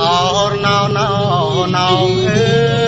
អូនណៅណៅណៅអើ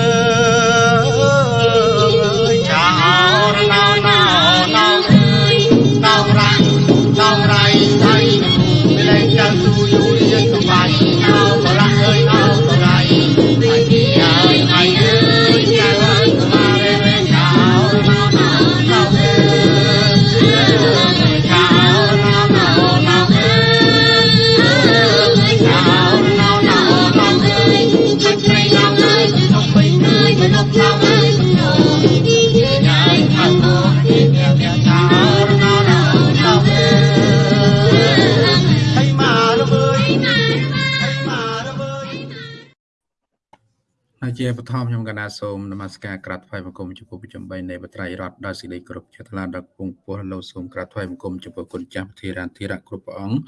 ជាបឋមខ្ញុំកណាសូមនមស្ការក្រាបថ្វាយបង្គំចំពោះព្រះចំបីនៃបត្រៃរតដោយសេចក្តីគោរពជាថ្លាដល់គង់ពោះលោកសូមក្រាបថ្វាយបង្គំចំពោះគុណចាស់ពធារានធិរៈគ្រប់ព្រះអង្គ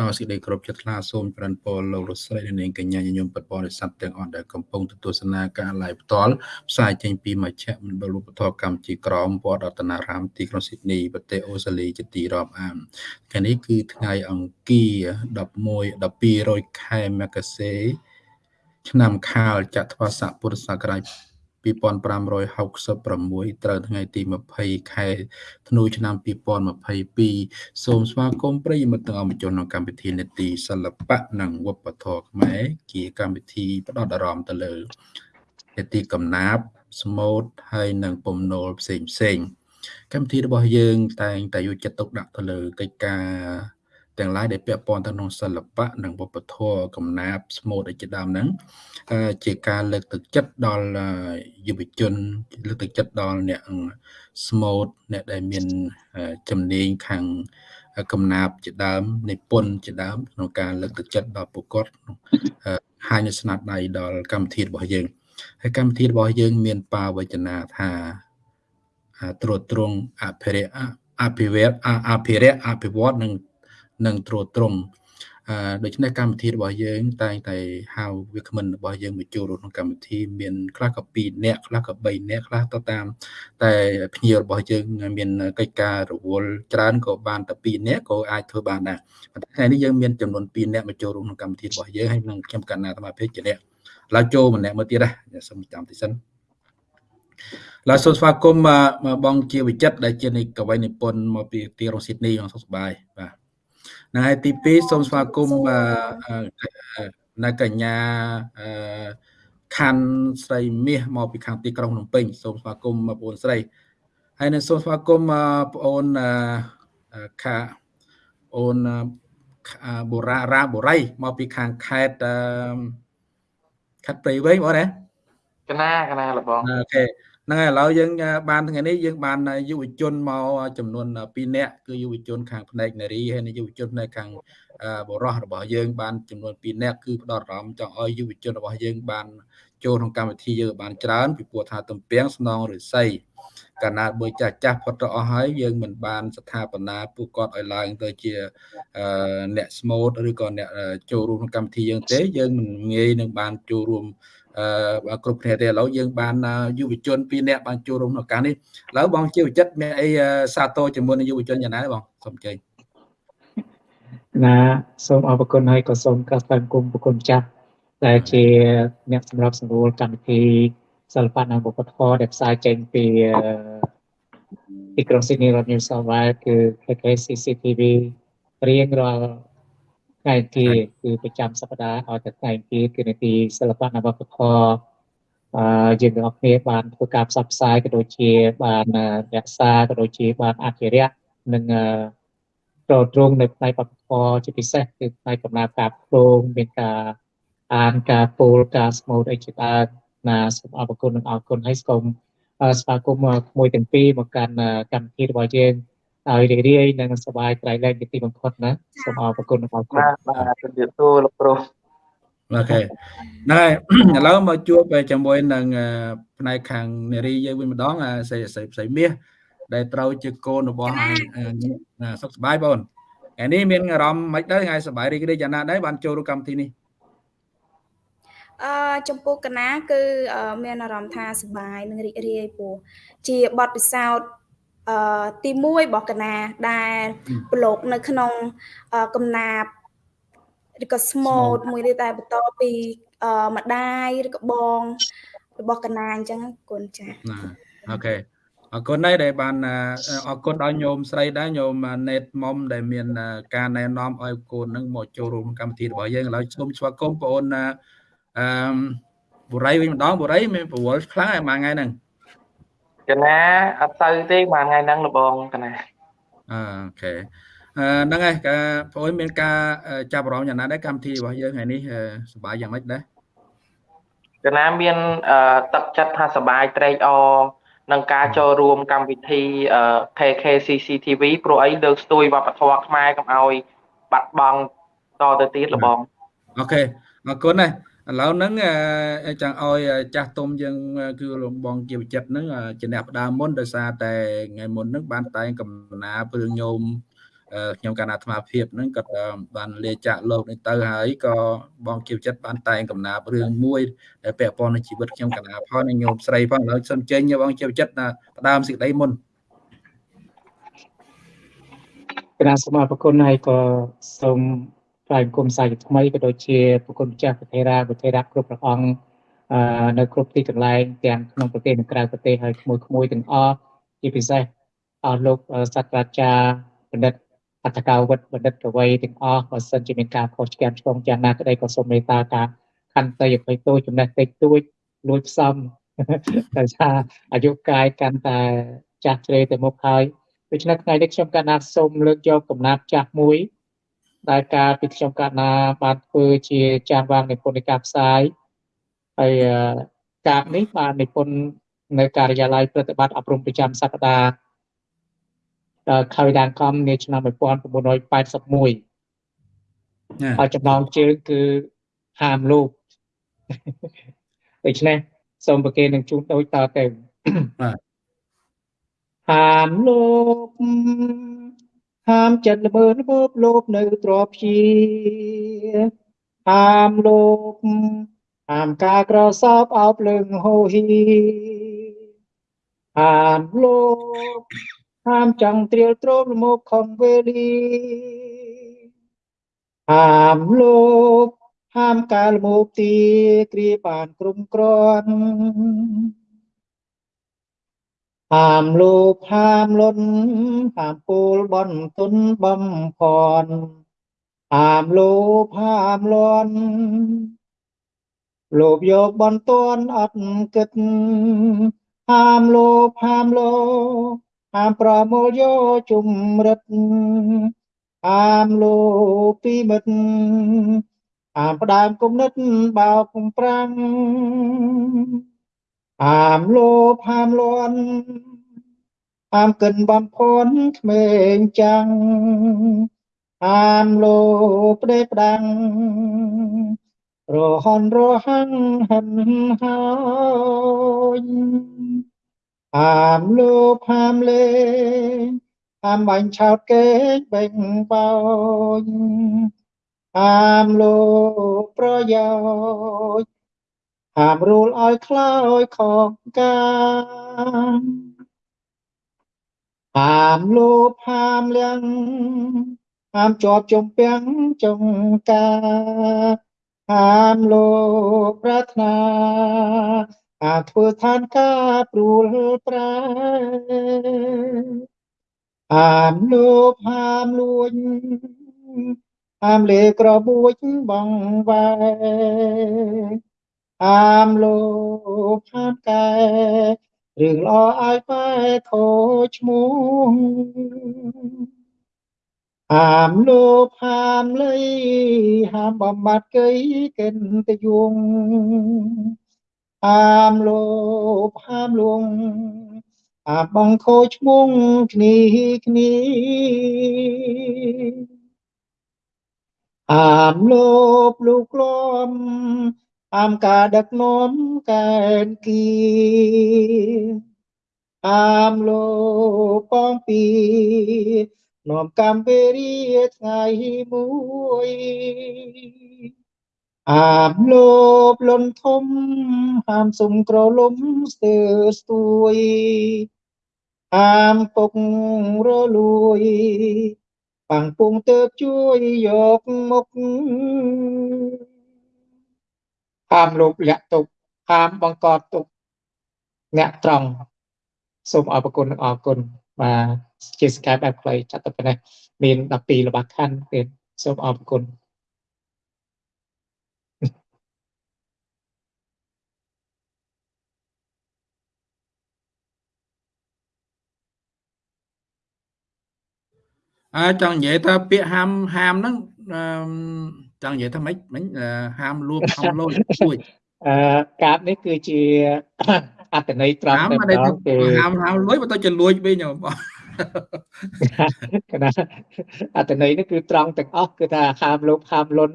ដោយសេចក្តីគោរពជាថ្លាសូមប្រណពរលោករស្រីនិងនាងកញ្ញាញញោមពិតបរិស័ទទាំងអស់ដែលកំពុងទស្សនាការ live ផ្ទាល់ផ្សាយចេញពីមជ្ឈមណ្ឌលឧបត្ថម្ភកម្មជាក្រមវត្តរតនារាមទីក្រុងស៊ីដនីប្រទេសអូស្ត្រាលីជាទីរាប់អានថ្ងៃនេះគឺថ្ងៃអង្គារ11 1200ខែមករា ឆ្នាំខាលចត្វាស័កពុរសករាជ2566ត្រូវថ្ងៃទី20ខែធ្នូឆ្នាំ2022សូមស្វាគមន៍ប្រិយមិត្តទាំងអស់មកចូលក្នុងកម្មវិធីនេតិសិល្បៈនិងវប្បធម៌ខ្មែរជាកម្មវិធីផ្ដោតអារម្មណ៍ទៅលើនេតិកំណាព្យស្មូតហើយនិងពំនោលផ្សេងផ្សេងកម្មវិធីរបស់យើងតែងតែយកចិត្តទុកដាក់ទៅលើកិច្ចការ ទាំងឡាយដែលពាក់ព័ន្ធទៅក្នុងសិល្បៈនិងវប្បធម៌កំណាព្យស្មូតឯជាដើមហ្នឹងជាការលើកទឹកចិត្តដល់យុវជនលើកទឹកចិត្តដល់អ្នកស្មូតអ្នកដែលមានជំនាញខាងកំណាព្យជាដើមនិពន្ធជាដើមក្នុងការលើកទឹកចិត្តដល់ពួកគាត់ហើយនៅស្នាដៃដល់កម្មវិធីរបស់យើងហើយកម្មវិធីរបស់យើង មានបាវចនាថាត្រួតត្រងអភិរិយអភិវឌ្ឍអភិរិយអភិវឌ្ឍនិង និងត្រួតត្រងអឺដូច្នេះកម្មវិធីរបស់យើង តែងតែហៅវាគ្មិនរបស់យើងមកចូលរួមក្នុងកម្មវិធីមានខ្លះក៏2នាក់ខ្លះក៏3នាក់ខ្លះទៅតាម តែភ្ញៀវរបស់យើង មានកិច្ចការរវល់ច្រើនក៏បានតែ2នាក់ក៏អាចធ្វើបានដែរប៉ុន្តែថ្ងៃនេះយើងមានចំនួន2នាក់មកចូលរួមក្នុងកម្មវិធីរបស់យើងហើយនឹងខ្ញុំកណ្ណាអាត្មាភេទជាអ្នកឡើយចូលម្នាក់មើលទៀតណាសូមចាំតិចសិនឡើយសូមស្វាគមន៍បងជាវិចិត្រដែលជានិកវីនិពន្ធមកពីទីក្រុងស៊ីដនីបងសុខសប្បាយបាទ ណាហើយទី2សូមស្វាគមន៍នៅកញ្ញាខាន់ស្រីមាសមកពីខាងទីក្រុងភ្នំពេញសូមស្វាគមន៍បងប្អូនស្រីហើយនឹងសូមស្វាគមន៍បងប្អូនខាអូនបូរ៉ារ៉ាបូរីមកពីខាងខេត្តខេត្តព្រៃវែងបងណាកណាកណាលបងអូខេ ហ្នឹងហើយឥឡូវយើងបានថ្ងៃនេះយើងបានយុវជនមកចំនួន2នាក់គឺយុវជនខាងផ្នែកនារីហើយនិងយុវជនផ្នែកខាងបរោះរបស់យើងបានចំនួន2នាក់គឺផ្ដោតអារម្មណ៍ចង់ឲ្យយុវជនរបស់យើងបានចូលក្នុងកម្មវិធីយើងបានច្រើនពីព្រោះថាទំពាំងស្នងរិស័យកាលណាបើចាស់ចាស់ផុតទៅអស់ហើយយើងមិនបានស្ថាបនាពួកគាត់ឲ្យឡើងទៅជាអ្នកស្មូតឬក៏អ្នកចូលរួមក្នុងកម្មវិធីយើងទេយើងមិនងាយនឹងបានចូលរួមអឺ គ្រប់គ្នាទេឥឡូវយើងបានយុវជន2នាក់បានចូលរួមក្នុងការនេះឥឡូវបងជាវិចិត្រមានអីសាទរជាមួយនឹងយុវជនយ៉ាងណាបងសូមជើញណាសូមអរគុណហើយក៏សូមកាស្តាមគុំប្រគុណចាស់ដែលជាអ្នកសម្រាប់សម្រួលកម្មវិធីសិល្បៈនិងវប្បធម៌ដែលផ្សាយចេញពីទីក្រុងស៊ីដនីរដ្ឋ New South Wales គឺ KKCCTV រៀងរាល់ ថ្ងៃទីគឺប្រចាំសប្តាហ៍ឲ្យតែថ្ងៃទីគឺនាទីសិល្បៈនិងវប្បធម៌អឺយើងទាំងអស់គ្នាបានធ្វើការផ្សព្វផ្សាយក៏ដូចជាបានរក្សាក៏ដូចជាបានអភិរក្សនិងត្រត្រង់នៅផ្នែកវប្បធម៌ជាពិសេសគឺផ្នែកកំណើតការផ្លោងមានការអានការពោលការស្មូតអីជាដើមណាសូមអរគុណនិងអរគុណហើយសូមស្វាគមន៍មួយទាំងពីរមកកាន់កម្មវិធីរបស់យើង ឲ្យរីករាយនិងសប្បាយត្រៃលែងជាទីបំផុតណាសូមអរគុណអរគុណបាទបាទជំរាបសួរលោកគ្រូអូខេហ្នឹងហើយឥឡូវមកជួបជាមួយនឹងផ្នែកខាងនារីយើងវិញម្ដងស្រីស្រីមាសដែលត្រូវជាកូនរបស់សុខសប្បាយបងថ្ងៃនេះមានអារម្មណ៍មិនដែរថ្ងៃសប្បាយរីករាយយ៉ាងណាដែរបានចូលរួមកម្មវិធីនេះអឺចំពោះកណាគឺមានអារម្មណ៍ថាសប្បាយនិងរីករាយព្រោះជាបទពិសោធន៍ អឺទី1របស់កណាដែលប្រឡូកនៅក្នុងកំណាបឬក៏ស្មូតមួយទៀតតែបន្តពីអឺម្ដាយឬក៏បងរបស់កណាអញ្ចឹងគុណចាណាអូខេអរគុណដែរដែលបានអរគុណដល់ញោមស្រីដែរញោមណេតមុំដែលមានការណែនាំឲ្យកូននឹងមកចូលរួមកម្មវិធីរបស់យើងឥឡូវសូមស្វាគមន៍បងអូនអឺបុរីវិញម្ដងបុរីមានប្រវល់ខ្លាំងឯមួយថ្ងៃហ្នឹង កណាអត់ទៅទេមួយថ្ងៃហ្នឹងលបងកណាអូខេអឺហ្នឹងហើយការបងអូនមានការចាប់អារម្មណ៍យ៉ាងណាដែរកម្មវិធីរបស់យើងថ្ងៃនេះសប្បាយយ៉ាងម៉េចដែរកណាមានទឹកចិត្តថាសប្បាយត្រេកអរនឹងការចូលរួមកម្មវិធី KKCCTV ព្រោះអីលើកស្ទួយវប្បធម៌ខ្មែរកុំឲ្យបាត់បង់តទៅទៀតលបងអូខេអរគុណណាស់ ឥឡូវហ្នឹងចង់ឲ្យចាស់ទុំយើងគឺលំបងជាវិចិត្រហ្នឹងជាអ្នកផ្ដើមមុនដោយសារតែថ្ងៃមុនហ្នឹងបានតែងកំណាព្រឿងញោមខ្ញុំកណ្ដាអាត្មាភាពហ្នឹងក៏បានលាចាក់លោកនេះទៅហើយក៏បងជាវិចិត្របានតែងកំណាព្រឿងមួយដែលពាក់ព័ន្ធនឹងជីវិតខ្ញុំកណ្ដាផងនិងញោមស្រីផងឥឡូវសូមចេញបងជាវិចិត្រផ្ដើមសេចក្តីមុនកណាសូមអរគុណហើយក៏សូម ថ្លែងគុំសាយថ្មីក៏ដូចជាប្រគុណម្ចាស់ប្រធារាប្រធារាគ្រប់ព្រះអង្គនៅគ្រប់ទីកន្លែងទាំងក្នុងប្រទេសនិងក្រៅប្រទេសហើយក្មួយក្មួយទាំងអស់ជាពិសេសអស់លោកសាស្ត្រាចារ្យបណ្ឌិតអត្តកោវិតបណ្ឌិតកវីទាំងអស់បើសិនជាមានការខុសឆ្គងឆ្គងយ៉ាងណាក្តីក៏សូមមេត្តាការខន្តីអភ័យទោសចំណេះតិចតួចលួចផ្សំតែថាអាយុកាយកាន់តែចាស់ជ្រេទៅមុខហើយដូច្នេះថ្ងៃនេះខ្ញុំកណ្ណាសូមលើកយកកំណាព្យចាស់មួយ ដែលការពីខ្ញុំកណ្ណាបានធ្វើជាចាស់វាងនិពន្ធនៃការផ្សាយហើយការនេះបាននិពន្ធនៅការិយាល័យប្រតិបត្តិអប់រំប្រចាំសប្តាហ៍ខៅដានកំនាឆ្នាំ1981ហើយចំណងជើងគឺហាមលោកដូច្នេះសូមប្រគេននឹងជូនដូចតទៅបាទហាមលោក ហាមចិត្តល្មើល្មបលោបនៅទ្របជាហាមលោកហាមការក្រសោបអោបលឹងហូហីហាមលោកហាមចង់ត្រៀលទ្រោមលមកខំវេលីហាមលោកហាមកាលមកទីគ្រាបានក្រុមក្រន់ ហាមលោកហាមលុនហាមពូលបនទុនបំផនហាមលោកហាមលន់លោកយកបនតនអត់គិតហាមលោកហាមលោកហាមប្រមូលយកជំរិតហាមលោកពីមិត្តហាមផ្ដើមគុំនិតបោកប្រាំង ហាមលោភហាមលន់ហាមកិនបំផនក្មេងចាំងហាមលោផ្ដេផ្ដាំងរហនរហាំងហិនហើយហាមលោភហាមលេហាមបាញ់ឆោតកេងបេងបោញហាមលោប្រយោជន៍ ហាមរូលឲ្យខ្លោចខកការហាមលោភហាមលៀងហាមជាប់ចំពាំងចងការហាមលោភប្រាថ្នាហាមធ្វើឋានការព្រួលប្រែហាមលោភហាមលួចហាមលេក្របួចបងវ៉ែ អាមលោកខាតកែរឿងល្អឲ្យបែខូចឈ្មោះហាមលោកហាមលៃហាមបំបត្តិកៃកិនតយងហាមលោកហាមលងហាមបងខូចឈ្មោះគ្នាគ្នាហាមលោកលោកក្លំ អាមការដឹកនាំកែនគីអាមលោកបងពីនាំកម្មពេរីថ្ងៃមួយអាមលោបលន់ធំហាមសុំក្រលំស្ទើស្ទួយអាមពុករលួយបាំងពុងទៅជួយយកមុខ ហាមលោកលាក់ទុកហាមបង្កត់ទុកអ្នកត្រង់សូមអរគុណនិងអរគុណបាទជាសកាយបែបខ្លីចាត់ទៅប៉ុណ្ណេះមាន12ល្បះខណ្ឌទៀតសូមអរគុណអើចង់និយាយថាពាក្យហាមហាមហ្នឹង ចង់និយាយថាម៉េចមិញហាមលួចហំលួចជួយអឺកាបនេះគឺជាអត្តន័យត្រង់តែម្ដងគឺហាមហាមលួចបើទៅជាលួចវិញបងកណាអត្តន័យនេះគឺត្រង់ទាំងអស់គឺថាហាមលោភហាមលន់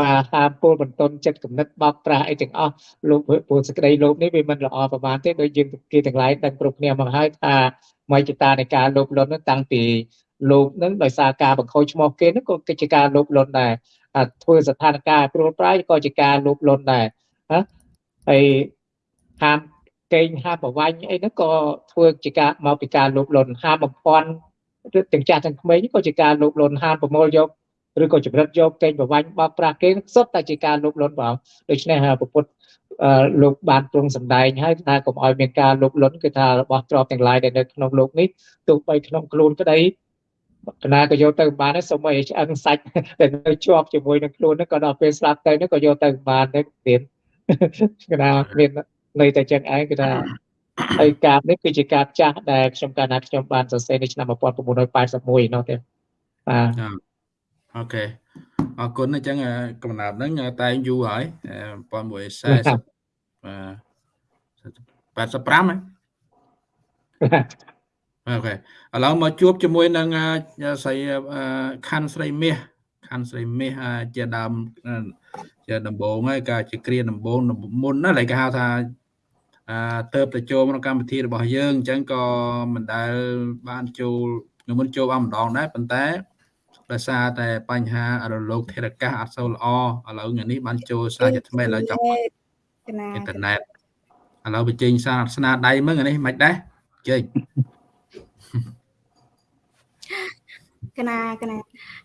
មកហាមពលបន្ទន់ចិត្តគំនិតបោកប្រាស់អីទាំងអស់លោកពលសក្តីលោភនេះវាមិនល្អប្រហែលទេដោយយើងគេទាំងឡាយដឹងគ្រប់គ្នាមកហើយថាមជ្ឈតានៃការលោភលន់នោះតាំងពីលោកនឹងដោយសារការបង្ខូចឈ្មោះគេនោះក៏ជាការលោភលន់ដែរ ធ្វើស្ថានភាពព្រួលប្រាយក៏ជាការលោភលន់ដែរណាហើយហាមកេងហាប្រវាញ់អីហ្នឹងក៏ធ្វើជាការមកពីការលោភលន់ហាបំភ័ន្តទាំងចាស់ទាំងក្មេងក៏ជាការលោភលន់ហាប្រមូលយកឬក៏ចម្រិតយកកេងប្រវាញ់បោកប្រាស់គេសុទ្ធតែជាការលោភលន់បងដូច្នេះពុទ្ធលោកបានទ្រង់សម្ដែងហើយថាកុំឲ្យមានការលោភលន់គឺថារបស់ទ្រព្យទាំងឡាយដែលនៅក្នុងលោកនេះទោះបីក្នុងខ្លួនក្តី កណាក៏យកទៅបានដែរសូម្បីឆ្អឹងសាច់ដែលនៅជាប់ជាមួយនឹងខ្លួនហ្នឹងក៏ដល់ពេលស្លាប់ទៅហ្នឹងក៏យកទៅបានដែរទៀតកណាមាននៅតែចឹងឯងគឺថាហើយកាបនេះគឺជាកាបចាស់ដែលខ្ញុំកាលណាខ្ញុំបានសរសេរនៅឆ្នាំ1981នោះទេបាទអូខេអរគុណអញ្ចឹងកំណត់ហ្នឹងតែងយូរហើយ1940បាទ85ហ៎ អូខេឥឡូវមកជួបជាមួយនឹងស្រីខណ្ឌស្រីមាសខណ្ឌស្រីមាសជាដើមជាដំបងហើយក៏ជាគ្រាដំបងមុនណាឡើយគេហៅថាអឺទៅទៅចូលក្នុងកម្មវិធីរបស់យើងអញ្ចឹងក៏មិនដែលបានចូលខ្ញុំមិនចូលបានម្ដងដែរប៉ុន្តែដោយសារតែបញ្ហារលកធារកាសអត់សូវល្អឥឡូវថ្ងៃនេះបានចូលសារជាថ្មីឥឡូវចង់អ៊ីនធឺណិតឥឡូវបញ្ចេញសារស្នាដៃមើលនេះមិនដែរចេញ កណាកណា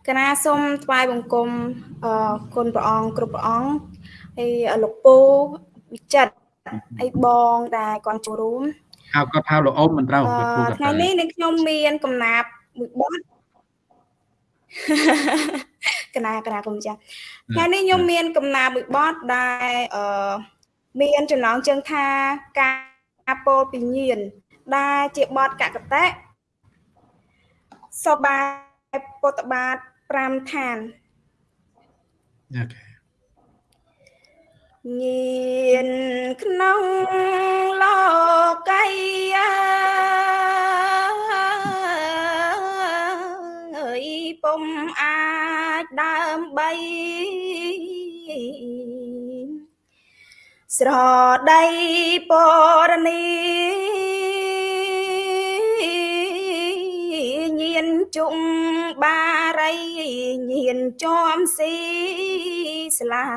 កណាសូមថ្វាយបង្គំអរគុណព្រះអង្គគ្រប់ព្រះអង្គហើយលោកពូវិចិត្រអីបងដែលគាត់ចូលរួមហៅគាត់ហៅលោកអ៊ំមិនត្រូវគាត់ពូគាត់ថ្ងៃនេះនឹងខ្ញុំមានកំណាប់មួយបទកណាកណាគុំចាថ្ងៃនេះខ្ញុំមានកំណាប់មួយបទដែលអឺមានចំណងជើងថាការពោលពីញៀនដែលជាបទកកតៈសបាយ ពុទ្ធបាទ5ឋានអូខេញៀនក្នុងលោកីអើយពុំអាចដើម្បីស្រដីពរនី ជុំបារីញៀនជាំស៊ីស្លា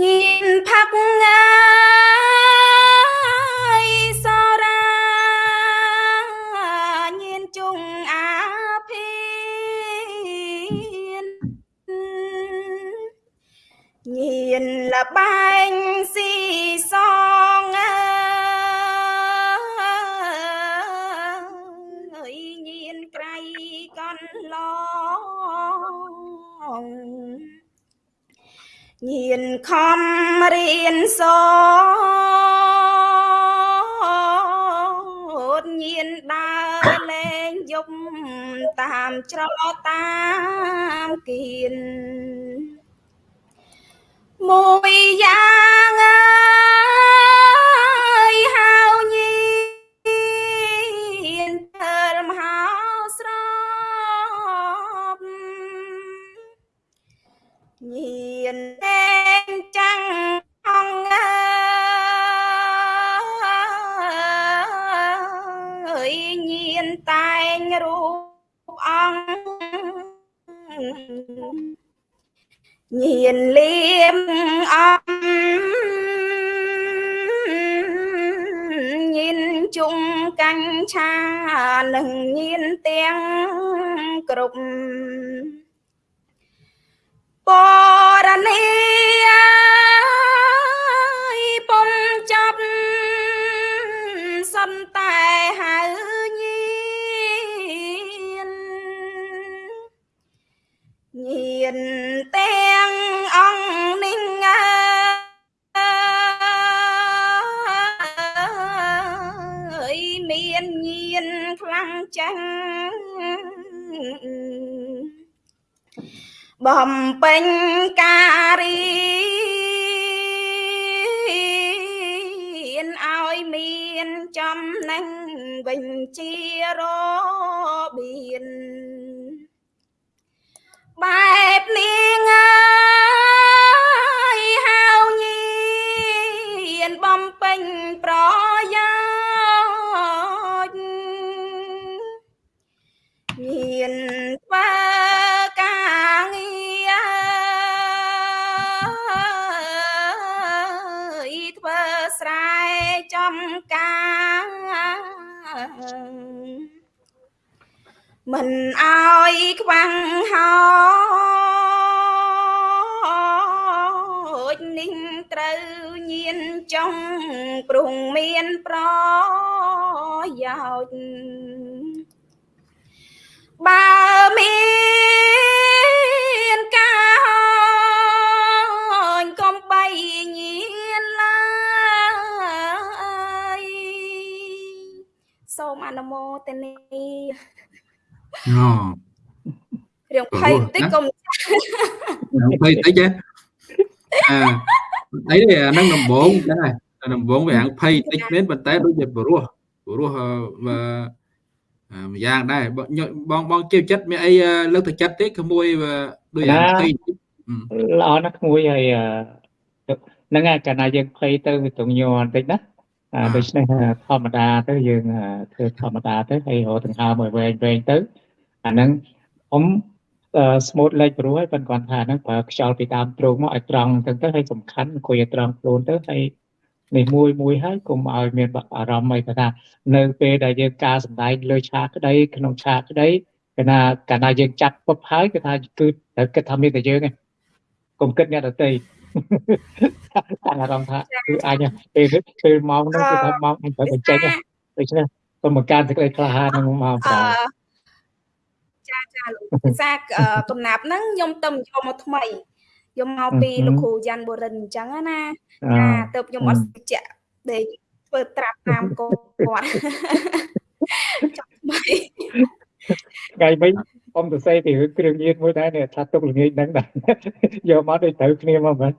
ញៀនផាក់ងាយសរាញៀនជុងអាភីនញៀនលបែងស៊ីសងអើ ឡងញៀនខំរៀនសូត្រញៀនដើរលេងយប់តាមច្រឡតាមគៀនមួយយ៉ាង ញៀនលៀមអំញៀនជុំកញ្ឆានឹងញៀនទាំងគ្រប់បរនី បំពេញការរៀនឲ្យមានចំណេញវិញជារបៀនបែបនាង មិនអោយខ្វាំងហោចនេះត្រូវញៀនចុងព្រោះមានប្រយោជន៍បើមានការហោចកុំបីញៀនឡើយសូមអនុមោទនីអូ រឿងភ័យបន្តិចកុំភ័យតិចហ៎អាអីនេះអានឹងដំបងចឹងហើយអាដំបងវាហាងភ័យតិចមែនប៉ុន្តែដូចជាព្រោះព្រោះបើម្យ៉ាងដែរបងបងជឿចិត្តមានអីលើកទឹកចិត្តទេក្មួយដូចអាភ័យតិចល្អណាស់ក្មួយហើយហ្នឹងហើយកាលណាយើងភ័យទៅវាទងញ័របន្តិចណាអាដូច្នេះធម្មតាទៅយើងធ្វើធម្មតាទៅហើយរកដង្ហើមឲ្យវែងវែងទៅ អាហ្នឹងខ្ញុំស្មូតលេខព្រោះហើយប៉ុន្តែគាត់ថាហ្នឹងប្រើខ្យល់ពីដើមទ្រូងមកឲ្យត្រង់ទៅទៅហើយសំខាន់អង្គុយឲ្យត្រង់ខ្លួនទៅហើយនេះមួយមួយហើយកុំឲ្យមានអារម្មណ៍អីថានៅពេលដែលយើងការសម្ដែងលើឆាកក្តីក្នុងឆាកក្តីកាលណាកាលណាយើងចាត់ពុបហើយគឺថាគឺត្រូវគិតថាមានតែយើងឯងកុំគិតអ្នកដទៃតាំងអារម្មណ៍ថាគឺអញពេលពេលម៉ោងហ្នឹងគឺថាម៉ោងអញត្រូវបញ្ចេញដូច្នេះសូមបង្កើនសេចក្តីក្លាហានក្នុងម៉ោងប្រាំ ចាចាលោកភាសាកំណាប់ហ្នឹងខ្ញុំទៅយកមកថ្មីយកមកពីលោកគ្រូយ៉ាន់បូរិនអញ្ចឹងណាចាទៅខ្ញុំអត់ស្ជាក់ដេកធ្វើត្រាប់តាមកគាត់ចាំថ្មីថ្ងៃវិញអ៊ំទៅសេពីគ្រឿងញៀនមួយដែរនេះថាទុកល្ងាចហ្នឹងដែរយកមកដូចត្រូវគ្នាមកមែន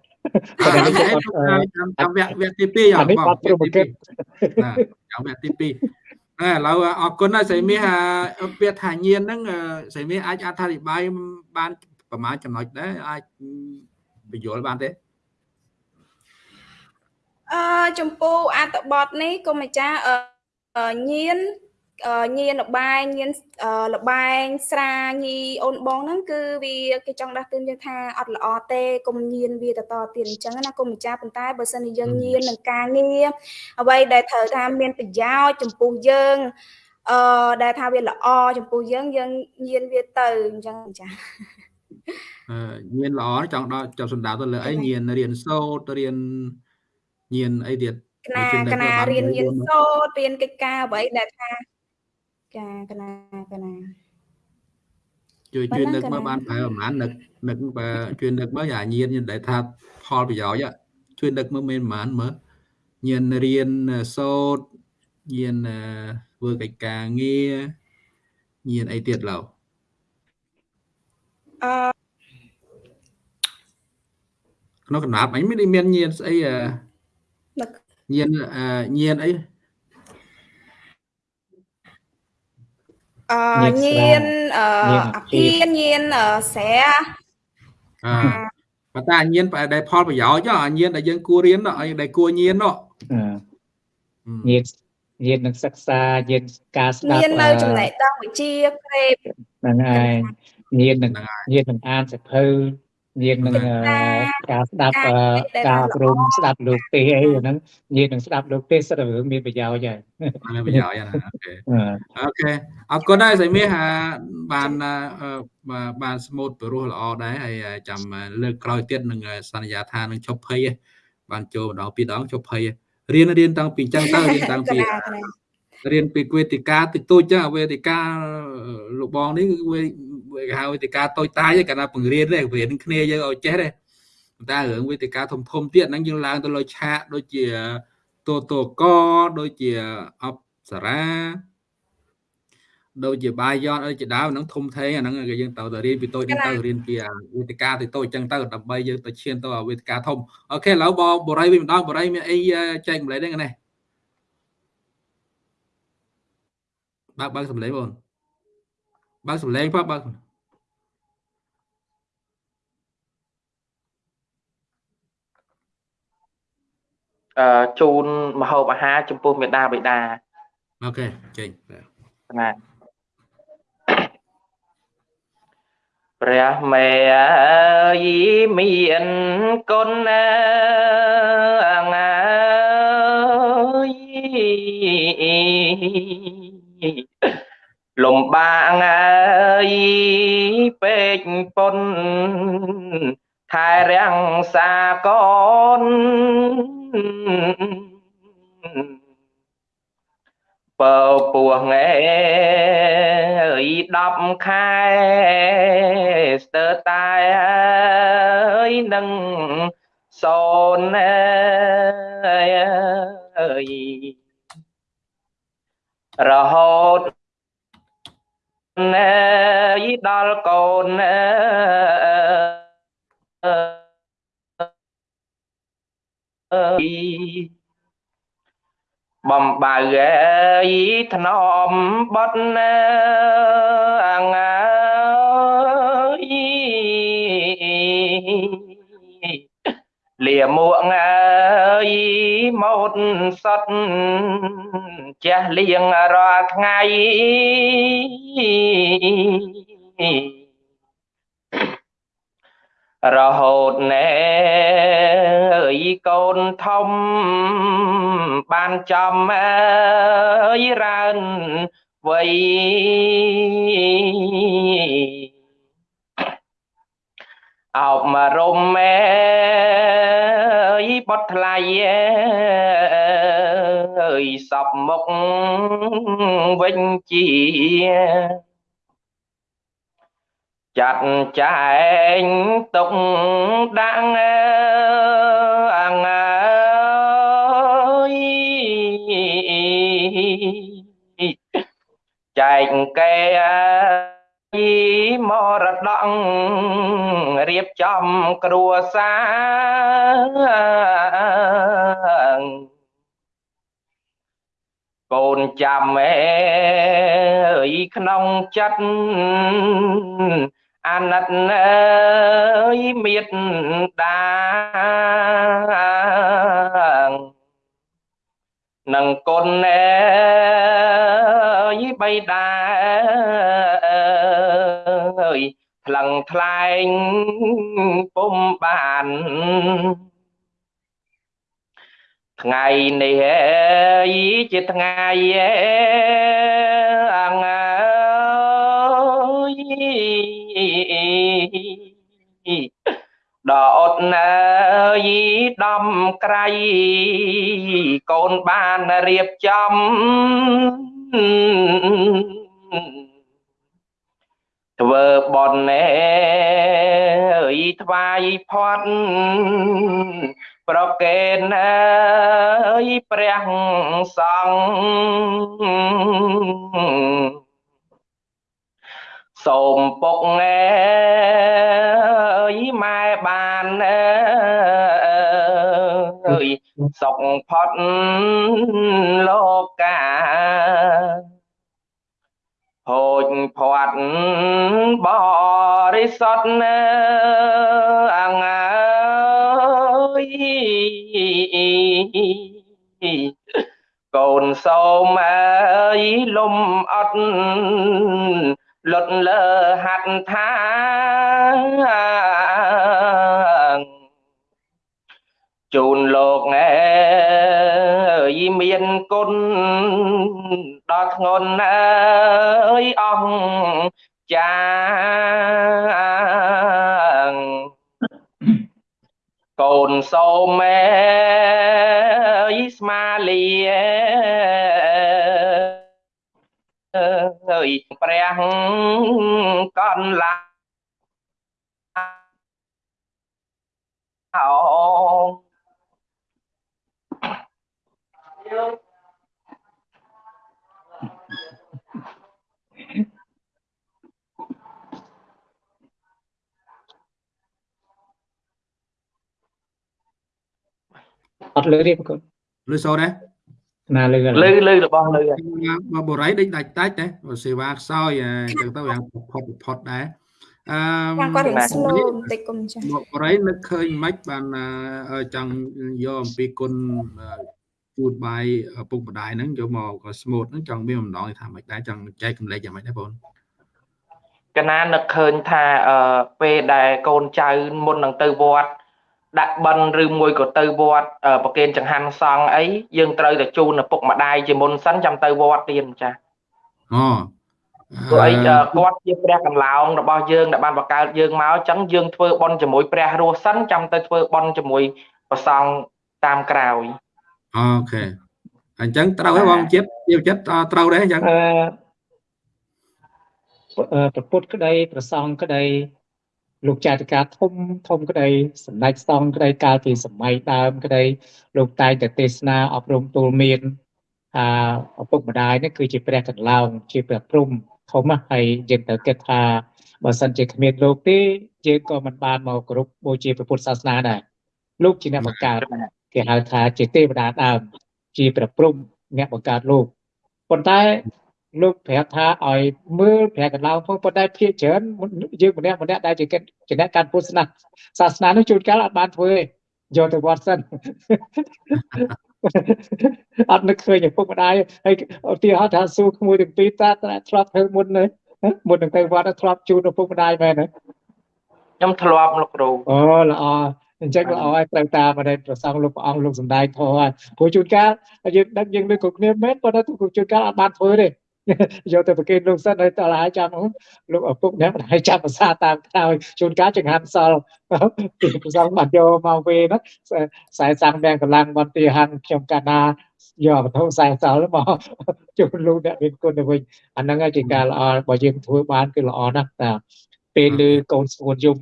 ចាំវគ្គវគ្គទី2អានេះបាត់ព្រមគិតចាំវគ្គទី2 ឥឡូវអរគុណហើយស្រីមាសពាក្យថាញៀនហ្នឹងស្រីមាសអាចអធិប្បាយបានប្រមាណចំណុចដែរអាចបញ្យល់បានទេអឺចំពោះអត្ថបទនេះគុំម្ចាស់ញៀន ញៀនលបែងញៀនលបែងស្រាញីអូនបងហ្នឹងគឺវាគេចង់ដាស់តឿនយើងថាអត់ល្អទេកុំញៀនវាតតទៀតអញ្ចឹងណាគុំម្ចាស់ប៉ុន្តែបើសិនជាយើងញៀននឹងការងារអ្វីដែលត្រូវថាមានប្រយោជន៍ចំពោះយើងអឺដែលថាវាល្អចំពោះយើងយើងញៀនវាទៅអញ្ចឹងចាអឺញៀនល្អចង់ដល់ចាប់សម្ដៅទៅលើអីញៀនរៀនសូត្ររៀនញៀនអីទៀតកណាកណារៀនញៀនសូត្ររៀនកិច្ចការអ្វីដែលថា ចាកណាកណាជួយជួយនឹកមើលបានប្រហែលប្រហែលនឹកនឹកបើជួយនឹកមើលអាញៀនដែលថាផលប្រយោជន៍ជួយនឹកមើលមានប្រហែលមើលញៀនរៀនសូត្រញៀនធ្វើកិច្ចការងារញៀនអីទៀតឡើយអឺក្នុងកំណាប់អញមានមានញៀនស្អីញៀនញៀនអី អឺញៀនអអាភៀនញៀនស្រែអឺបើតាញៀនដែលផលប្រយោជន៍អាញៀនដែលយើងគួររៀនអីដែលគួរញៀននោះញៀនញៀននឹងសិក្សាញៀនការស្ដាប់ញៀននៅចំណេះដឹងវិជ្ជាក្រេបហ្នឹងហើយញៀននឹងញៀននឹងអានសៀវភៅ ញាតនឹងការស្ដាប់ការអប់រំស្ដាប់លោកទេសន៍អីហ្នឹងញាតនឹងស្ដាប់លោកទេសន៍សុទ្ធរឿងមានប្រយោជន៍ហើយមានប្រយោជន៍ណា OK OK អរគុណដែរសៃមាសបានបាន smooth ព្រោះល្អដែរហើយចាំលើកក្រោយទៀតនឹងសន្យាថានឹង job fair បានចូលម្ដងពីរដង job fairរៀនរៀនតាំងពីចឹងទៅរៀនតាំងពីរៀនពីវេទិកាតិចតូចចឹងវេទិកាលោកបងនេះវា គេហៅវេទិកាតូចតាចឯកាលណាបង្រៀនទេបង្រៀនគ្នាយើងឲ្យចេះទេតែរឿងវេទិកាធំធំទៀតហ្នឹងយើងឡើងទៅលើឆាកដូចជាតូតកដូចជាអប្សរាដូចជាបាយ័នអីជាដើមហ្នឹងធំធេងអាហ្នឹងគេយើងទៅទៅរៀនពីតូចទៅរៀនពីវេទិកាទៅតូចចឹងទៅដើម្បីយើងទៅឈានទៅវេទិកាធំអូខេឥឡូវបងបរិយវិញម្ដងបរិយមានអីចែកម្លែកដែរណាបើកបើកសំឡេងបងបើកសំឡេងផងបើក ជូនមហូបអាហារចំពោះមេដាបិតាអូខេចេញណាព្រះមេយីមានគុណងាយលំបាកអើយពេកពុនថែរាំងសាកូន បើពោះងែអើយ10ខែស្ទើតែអើយនឹងសូនអើយរហូតណែយដល់កូនណែ បំបៅអីធ្នមបត់ណែអងាយលាមួកអើយម៉ូតសតជះលៀងរាល់ថ្ងៃ រហូតណែអើយកូនធំបានចំអើយរើនវ័យអោបមករំមេបត់ថ្លៃអើយសពមុខវិញជា ចាត់ចែងទុកដាក់អងើយចែកកែមរតករៀបចំគ្រួសារកូនចាំអើយក្នុងចិត្ត អាណិតអើយមេត្តានឹងគុណអើយបៃតាអើយថ្លឹងថ្លែងពុំបានថ្ងៃនេះជាថ្ងៃអ ដល់អត់ណើយដំក្រៃកូនបានរៀបចំធ្វើបន់ណែអើយថ្វាយផាត់ប្រកេនអើយព្រះសង្ឃ សូមពុកអើយម៉ែបានអើយសុខផុតលោកកាហូចផាត់បរិសុទ្ធណាអងើយកូនសូមអើយលំអត់ លុតលើហាត់ថាជូនលោកអើយមានគុណដល់ធ្ងន់អើយអស់ចាងកូនសូមអើយស្មាលីអើយ ព្រះកនឡាអូអត់លើទេប្រកបលឺសូរដែរ ណាលើលឺលឺរបស់លឺមកបរិយដេញដាច់ដាច់ដែរសេវាខ្សោយអញ្ចឹងទៅយ៉ាងផុតផុតដែរអឺយ៉ាងគាត់រៀង slow បន្តិចគុំចាមកបរិយនឹកឃើញមិនបានចង់យកអំពីគុណជូតបាយឪពុកម្ដាយហ្នឹងយកមកក៏ស្មូតហ្នឹងចង់មានម្ដងថាមិនដែរចង់ចែកកម្លែកយ៉ាងម៉េចដែរបងកណានឹកឃើញថាអឺពេលដែលកូនចៅមុននឹងទៅវត្ត ដាក់បិណ្ឌឬមួយក៏ទៅវត្តប្រគេនចង្ហាន់សង្ឃអីយើងត្រូវតែជូនឪពុកម្ដាយជាមុនសិនចាំទៅវត្តទៀតចាអូព្រោះអីគាត់ជាព្រះកន្លោងរបស់យើងដែលបានបង្កើតយើងមកអញ្ចឹងយើងធ្វើបន់ជាមួយព្រះរស់សិនចាំទៅធ្វើបន់ជាមួយប្រសង់តាមក្រោយអូខេអញ្ចឹងត្រូវហើយបងជាតិជាចិត្តត្រូវដែរអញ្ចឹងអឺប្រពុតក្តីប្រសងក្តី លោកចាតិកាធំធំក្តីសម្ដេចសង្ឃក្តីកាលពីសម័យដើមក្តីលោកតែងតែទេសនាអប់រំទូលមានអាឪពុកម្ដាយនេះគឺជាព្រះកន្លងជាព្រះព្រំធំណាស់ហើយយើងត្រូវគិតថាបើសិនជាគ្មានលោកទេយើងក៏មិនបានមកគោរពបូជាព្រះពុទ្ធសាសនាដែរលោកជាអ្នកបង្កើតគេហៅថាជាទេវតាដើមជាព្រះព្រំអ្នកបង្កើតលោកប៉ុន្តែ លោកប្រាប់ថាឲ្យមើលព្រះកន្លងផងប៉ុន្តែភាគច្រើនយើងម្នាក់ម្នាក់ដែលជាជាអ្នកកាន់ពុទ្ធសាសនាសាសនានោះជួនកាលអត់បានធ្វើទេយកទៅវត្តសិនអត់នឹកឃើញឪពុកម្ដាយហើយឧទាហរណ៍ថាសួរក្មួយទាំងពីរតាធ្លាប់ធ្វើមុនទេមុននឹងទៅវត្តធ្លាប់ជូនឪពុកម្ដាយមែនទេខ្ញុំធ្លាប់លោកគ្រូអូល្អអញ្ចឹងល្អហើយត្រូវតាមអរិយប្រសងលោកព្រះអង្គលោកសំដែងធម៌ហើយព្រោះជួនកាលយើងដឹងយើងលើគ្រប់គ្នាមែនប៉ុន្តែជួនកាលអត់បានធ្វើទេ យកទៅប្រគេនលោកសិនហើយតើហើយចាំលោកឪពុកអ្នកមិនឲ្យចាប់ភាសាតាមក្រោយជួនកាលចង្ហាន់សល់ពីប្រសងបាត់យកមកវេណាខ្សែសាំងមានកម្លាំងបន្ទាហាន់ខ្ញុំកាណាយកវត្ថុខ្សែសល់មកជូនលោកអ្នកមានគុណទៅវិញអាហ្នឹងជាការល្អបើយើងធ្វើបានគឺល្អណាស់តាពេលលើកូនស្ងួនយំ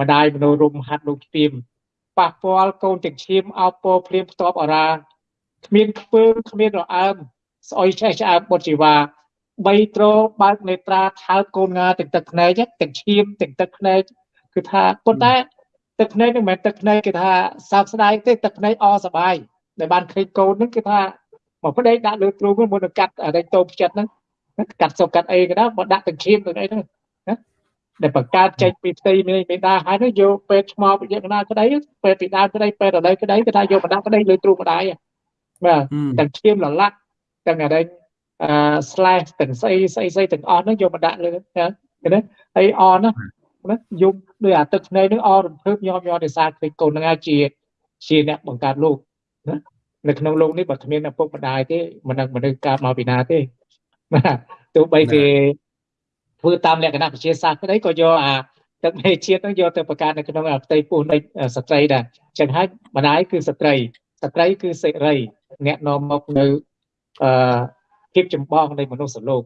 ម្ដាយមនោរមហាត់លោកស្ទៀមប៉ះពាល់កូនទាំងឈាមអោបពោភ្លាមផ្ទាប់អរាគ្មានខ្ពើមគ្មានរអើម ស្អុយឆេះឆ្អើបបុតជីវ៉ាបីត្របើកនេត្រាថើបកូនងាទាំងទឹកភ្នែកទាំងឈាមទាំងទឹកភ្នែកគឺថាប៉ុន្តែទឹកភ្នែកនឹងមិនមែនទឹកភ្នែកគេថាសោកស្ដាយទេទឹកភ្នែកអសបាយដែលបានឃើញកូននឹងគឺថាមកប្តីដាក់លើទ្រូងមុននឹងកាត់អាដេញតោផ្ចិតហ្នឹងកាត់សុកកាត់អីក៏ដោយមកដាក់ទាំងឈាមទាំងអីហ្នឹងដែលបង្កើតចេញពីផ្ទៃមេមេដាហើយនោះយកពេទ្យឆ្មោវិញ្ញាណក្តីពេទ្យពីដើមក្តីពេទ្យឥឡូវក្តីគេថាយកបណ្ដាក់ក្តីលើទ្រូងម្ដាយបាទទាំងឈាមលលាក់ ទាំងអរិញអឺ slash ទាំងស្អីស្អីស្អីទាំងអស់ហ្នឹងយកមកដាក់លើណាហើយអណាណាយំដោយអាទឹកភ្នែកហ្នឹងអរំភើបញោមញោមដោយសារឃើញកូនហ្នឹងអាចជាជាអ្នកបង្កើតលោកណានៅក្នុងលោកនេះបើគ្មានឪពុកម្ដាយទេមិននឹងមនុស្សកើតមកពីណាទេបាទទោះបីគេធ្វើតាមលក្ខណៈវិទ្យាសាស្ត្រក្តីក៏យកអាទឹកមេជាតិហ្នឹងយកទៅបង្កើតនៅក្នុងផ្ទៃពោះនៃស្ត្រីដែរចឹងហើយម្ដាយគឺស្ត្រីស្ត្រីគឺសេរីអ្នកនាំមកនៅ អឺភាពចម្បងនៃមនុស្សលោក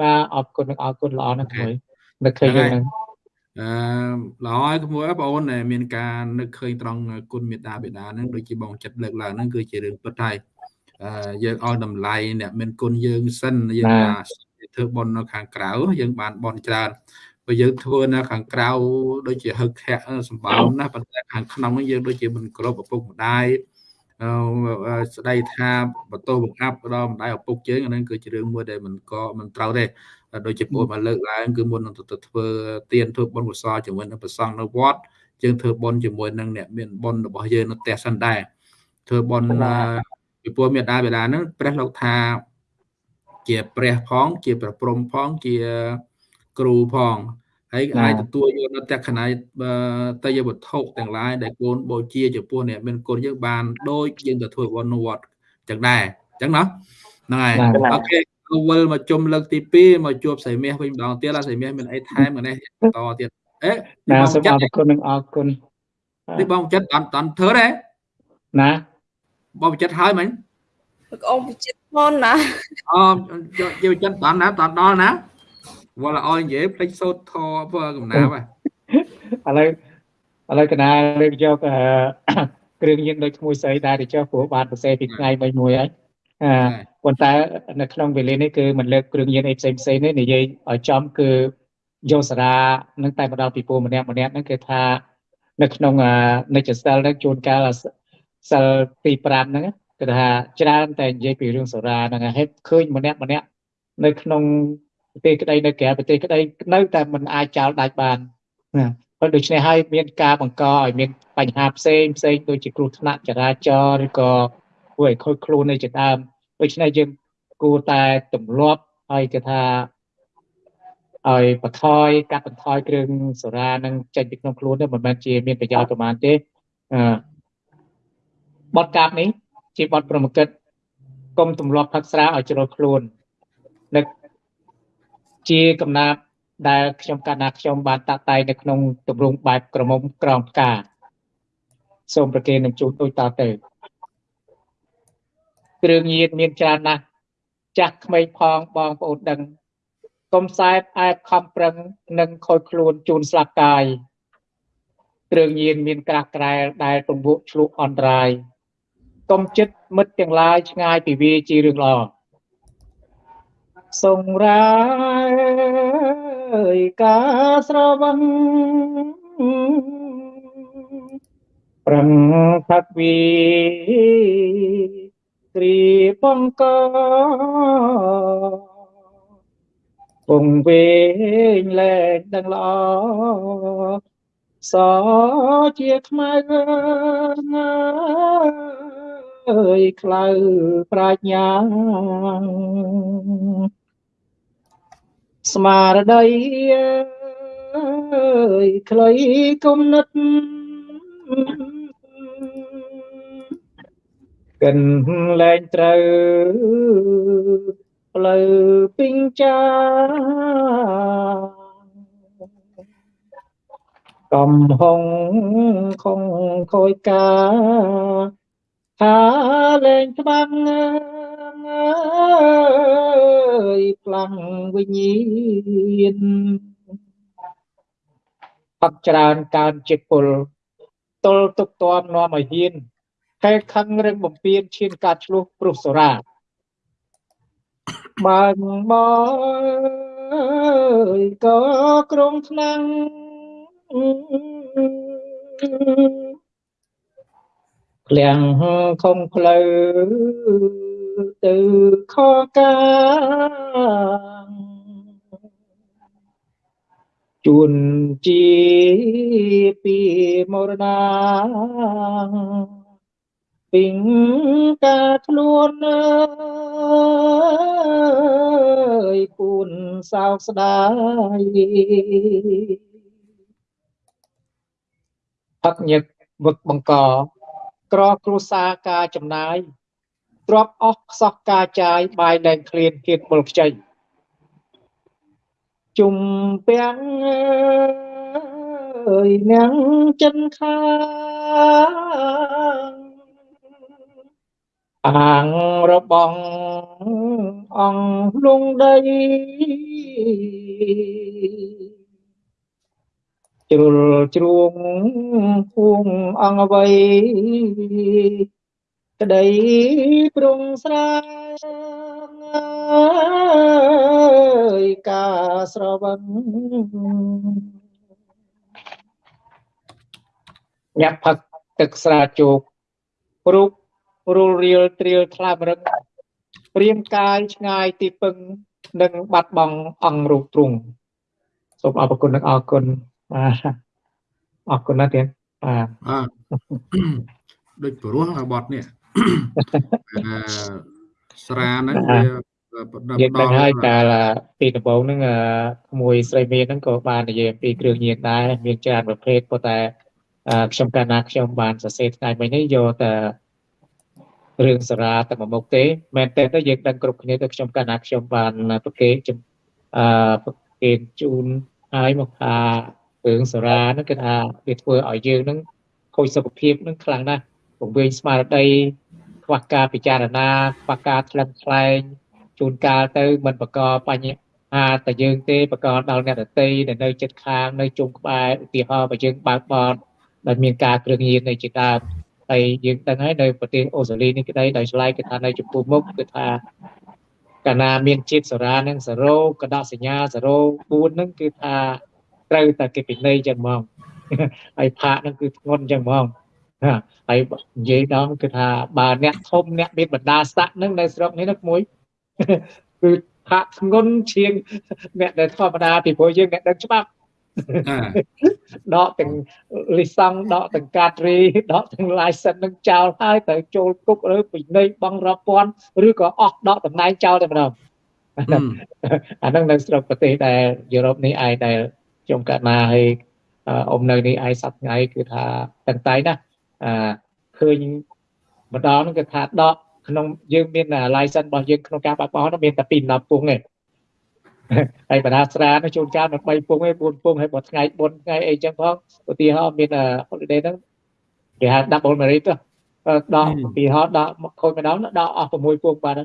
បាទអរគុណអរគុណល្អណាស់មួយនឹកឃើញហ្នឹងអឺល្អហើយក្មួយបងអូនមានការនឹកឃើញត្រង់គុណមេត្តាបិតាហ្នឹងដូចជាបងចិត្តលើកឡើងហ្នឹងគឺជារឿងពិតហើយអឺយើងឲ្យតម្លៃអ្នកមានគុណយើងសិនយើងថាធ្វើបន់នៅខាងក្រៅយើងបានបន់ច្រើនបើយើងធ្វើនៅខាងក្រៅដូចជាហឹកខៈសម្បើមណាប៉ុន្តែខាងក្នុងហ្នឹងយើងដូចជាមិនគ្រប់ឪពុកម្ដាយ ស្ដីថាបន្ទោសបង្អាប់ដល់ម្ដាយឪពុកយើងអានឹងគឺជារឿងមួយដែលមិនក៏មិនត្រូវទេដូចជាពួកមកលើកឡើងគឺមុននឹងទៅធ្វើទៀនធ្វើបុណ្យកុសលជាមួយនឹងប្រសង់នៅវត្តយើងធ្វើបុណ្យជាមួយនឹងអ្នកមានបុណ្យរបស់យើងនៅផ្ទះសិនដែរធ្វើបុណ្យពីពួកមេដាបេដាហ្នឹងព្រះលោកថាជាព្រះផង ជាប្រព្រំផងជាគ្រូផង ហើយអាចទទួលយកនៅតក្ខណៃតយវត្ថុទាំងឡាយដែលកូនបូជាចំពោះអ្នកមានគុណយើងបានដូចយើងទៅធ្វើវត្តវត្តចឹងដែរចឹងណាហ្នឹងហើយអូខេវិលមកជុំលើកទី2មកជួបស្រីមាសវិញម្ដងទៀតស្រីមាសមានអីថែមម្នេះតទៀតអេណាសូមអរគុណនិងអរគុណនេះបងចិត្តអត់អត់ធ្វើទេណាបងចិត្តហើយមិញបងអូនចិត្តមុនណាអូយកចិត្តដល់ណាដល់ដល់ណា វល់ឲ្យនិយាយភ្លេចសូត្រធធ្វើកំណាប់ហ៎ឥឡូវឥឡូវកណាលើកយកគ្រឿងញៀនដូចក្មួយស្រីដែរទៅចុះព្រោះបានប្រសេពីថ្ងៃមួយមួយហើយអឺប៉ុន្តែនៅក្នុងវេលានេះគឺមិនលើកគ្រឿងញៀនអីផ្សេងផ្សេងនេះនិយាយឲ្យចំគឺយកសារានឹងតែមកដល់ពីពូម្នាក់ម្នាក់ហ្នឹងគឺថានៅក្នុងនិច្ចសិលហ្នឹងជួនកាលសិលទី5ហ្នឹងគឺថាច្រើនតែនិយាយពីរឿងសារាហ្នឹងហេតុឃើញម្នាក់ម្នាក់នៅក្នុង ប្រទេសក្តីនៅក្រៅប្រទេសក្តីនៅតែមិនអាចចោលដាច់បានណាប៉ុន្តែដូច្នេះហើយមានការបង្កឲ្យមានបញ្ហាផ្សេងផ្សេងដូចជាគ្រោះថ្នាក់ចរាចរណ៍ឬក៏ធ្វើឲ្យខូចខ្លួននៅជាដើមដូច្នេះយើងគួរតែទម្លាប់ហើយគេថាឲ្យបន្ថយកាត់បន្ថយគ្រឿងសូរ៉ានឹងចេញពីក្នុងខ្លួនទៅមិនមែនជាមានប្រយោជន៍ប្រមាណទេអឺបទកាបនេះជាបទប្រមកិតកុំទម្លាប់ផឹកស្រាឲ្យជ្រុលខ្លួននឹក ជាកំណាប់ដែលខ្ញុំកាលណាខ្ញុំបានតាក់តែងនៅក្នុងទម្រង់បែបក្រមុំក្រងផ្កាសូមប្រគេននឹងជូនដូចតទៅគ្រឿងញៀនមានច្រើនណាស់ចាស់ក្មេងផងបងប្អូនដឹងកុំសែបអែបខំប្រឹងនិងខូចខ្លួនជូនស្លាប់កាយគ្រឿងញៀនមានក្រាស់ក្រែលដែលពង្វក់ឆ្លុះអន្តរាយកុំចិត្តមិត្តទាំងឡាយឆ្ងាយពីវាជារឿងល្អ សង្រាយការស្រវឹងប្រឹងផាត់វីគ្រីបង្កពងវែងលែងដឹងល្អសជាខ្មៅអើយខ្លៅប្រាជ្ញា ស្មារតីអើយខ្លីគំនិតកិនលែងត្រូវផ្លូវពីងចាកំហុងខងខយកាថាលែងច្បាំងអើ យខ្លាំងវិញ្ញាណផឹកច្រើនកើនចិត្តពលទល់ទុកតមនាំឲ្យហ៊ានខែខឹងរឹងបំពេញឈានកាត់ឆ្លោះព្រោះសរាបានមកក៏ក្រុងឆ្នាំងក្លៀងខំផ្លូវ ទៅខកាជួនជាពីមរណាពីងការខ្លួនអើយពូនសោកស្ដាយផឹកញឹកវឹកបង្កក្រគ្រួសារការចំណាយ ទ្របអស់ខ្សោះការចាយបាយលែងឃ្លានគៀតមុលខ្ចីជុំពាំងអើយនាងចិនខាអាងរបងអង្គលងដីជ្រុលជ្រួងពួងអង្គអ្វី ក្តីព្រងស្រាអើយការស្រវឹងញ៉ាប់ផឹកទឹកស្រាជោគរូបរុលរៀលត្រៀលថ្លាមរឹងព្រៀងកាយឆ្ងាយទីពឹងនិងបាត់បង់អង្គរូបទ្រង់សូមអរគុណនិងអរគុណបាទអរគុណណាស់ទៀតបាទបាទដូចព្រោះបត់នេះអឺ ស្រាហ្នឹងវាយើងដឹងហើយកាលពីដំបូងហ្នឹងក្មួយស្រីមានហ្នឹងក៏បាននិយាយអំពីគ្រឿងញៀនដែរមានច្រើនប្រភេទប៉ុន្តែខ្ញុំកាលណាខ្ញុំបានសរសេរថ្ងៃមិញនេះយកតែរឿងសារាតែមួយមុខទេមែនតើទៅយើងដឹងគ្រប់គ្នាទៅខ្ញុំកាលណាខ្ញុំបានប្រកេអឺប្រកេជូនហើយមកថារឿងសារាហ្នឹងគឺថាវាធ្វើឲ្យយើងហ្នឹងខូចសុខភាពហ្នឹងខ្លាំងណាស់ ពង្វេងស្មារតីខ្វះការពិចារណាខ្វះការថ្លឹងថ្លែងជួនកាលទៅមិនបកបញ្ហាតែយើងទេបកដល់អ្នកដតីដែលនៅចិត្តខាងនៅជុំក្បែរឧទាហរណ៍បើយើងបើកបរដែលមានការគ្រឿងញៀននៅជាដើមហើយយើងដឹងហើយនៅប្រទេសអូស្ត្រាលីនេះក្តីដោយឆ្លៃគឺថានៅចំពោះមុខគឺថាកាលណាមានជាតិសារ៉ានឹង0កដកសញ្ញា04ហ្នឹងគឺថាត្រូវតែគេពិន័យចឹងហ្មងហើយផាកហ្នឹងគឺធ្ងន់ចឹងហ្មង ហើយនិយាយដល់គឺថាបើអ្នកធំអ្នកមានបណ្ដាស្តាក់ហ្នឹងនៅស្រុកនេះណាមួយគឺផាកធ្ងន់ជាងអ្នកដែលធម្មតាពីព្រោះយើងអ្នកដឹងច្បាប់ដកទាំងលិសង់ដកទាំងកាត្រីដកទាំង license នឹងចោលហើយត្រូវចូលគុកឬពិន័យបង់រាប់ពាន់ឬក៏អស់ដកតំណែងចោលតែម្ដងអាហ្នឹងនៅស្រុកប្រទេសដែលយុរ៉ុបនេះឯងដែលខ្ញុំកាត់ណាហើយអ៊ំនៅនេះឯងសប្ថ្ងៃគឺថាតឹងតែណា អឺឃើញម្ដងហ្នឹងគឺថាដកក្នុងយើងមាន license របស់យើងក្នុងការបើកបរនោះមានតែពី10ពុងទេហើយបណ្ដាស្រានោះជួនកាលមិន3ពុងទេ4ពុងហើយបើថ្ងៃ4ថ្ងៃអីចឹងផងឧទាហរណ៍មាន holiday ហ្នឹងគេហៅ double merit ទៅដកពីហោដកខូចម្ដងដកអស់6ពុងបាទ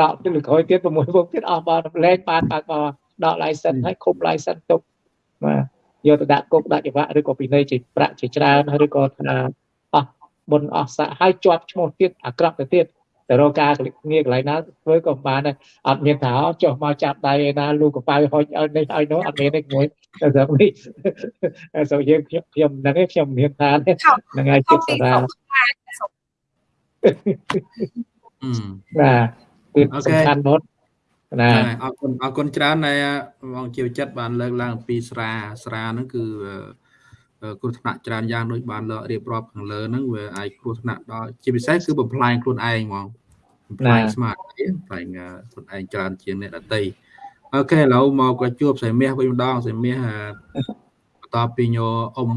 ដកទៅលើក្រោយទៀត6ពុងទៀតអស់បាទលែងបានបើកបរដក license ហើយខុំ license ទុកបាទ យកទៅដាក់គុកដាក់ច្បាប់ឬក៏ពិន័យជាប្រាក់ជាច្រើនឬក៏ថាអស់បុណ្យអស់សាក់ហើយជាប់ឈ្មោះទៀតអាក្រក់ទៅទៀតទៅរកការងារកន្លែងណាធ្វើក៏បានដែរអត់មានថាចុះមកចាប់ដៃឯណាលូកប៉ៅហុចឲ្យនេះឲ្យនោះអត់មានទេមួយទៅស្រុកនេះសូមយើងខ្ញុំខ្ញុំហ្នឹងឯងខ្ញុំមានថាហ្នឹងហើយចិត្តសារាបាទគឺសំខាន់មក ណាអរគុណអរគុណច្រើនដែលបងជាវិចិត្របានលើកឡើងពីស្រាស្រាហ្នឹងគឺគ្រោះថ្នាក់ច្រើនយ៉ាងដូចបានលើករៀបរាប់ខាងលើហ្នឹងវាអាចគ្រោះថ្នាក់ដល់ជាពិសេសគឺបំផ្លាញខ្លួនឯងហ្មងបំផ្លាញស្មារតីបំផ្លាញខ្លួនឯងច្រើនជាងអ្នកដតីអូខេឥឡូវមកក៏ជួបសៃមាសវិញម្ដងសៃមាសបន្ទាប់ពីញោអ៊ំ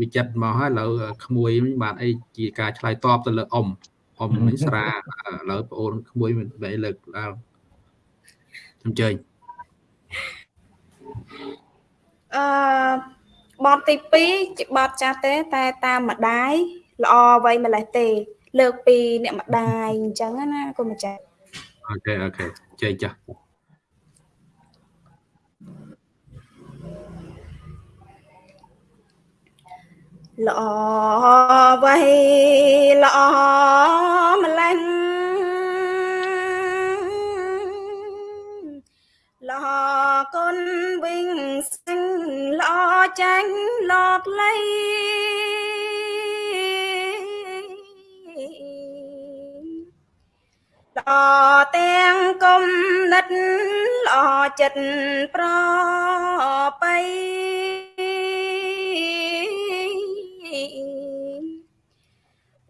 វិចិត្រមកហើយឥឡូវក្មួយបានអីជាការឆ្លើយតបទៅលើអ៊ំអ៊ំមិញស្រាឥឡូវបងអូនក្មួយមិនបែរលើកឡើង អញ្ជើញអឺបទទី2ជាបទចាស់ទេ តែតាមម្ដាយល្អអ្វីម្លេះទេ លើកពីអ្នកម្ដាយអញ្ចឹងណាគុំម្ចាស់អូខេអូខេចេញចាស់ល្អអ្វីល្អម្លេះ ល្អគុណវិញសិញល្អចាញ់លកលៃល្អទាំងគុំនិតល្អចិត្តប្របី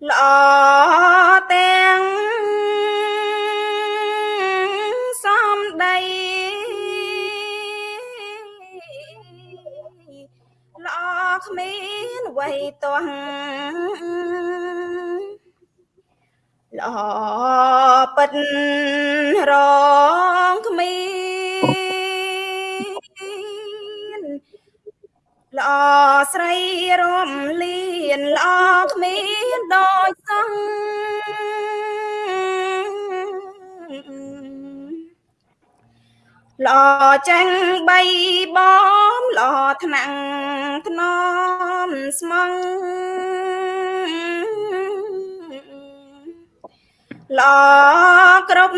ល្អ ចាញ់បីបំល្អថ្នាក់ថ្នមស្មងល្អគ្រប់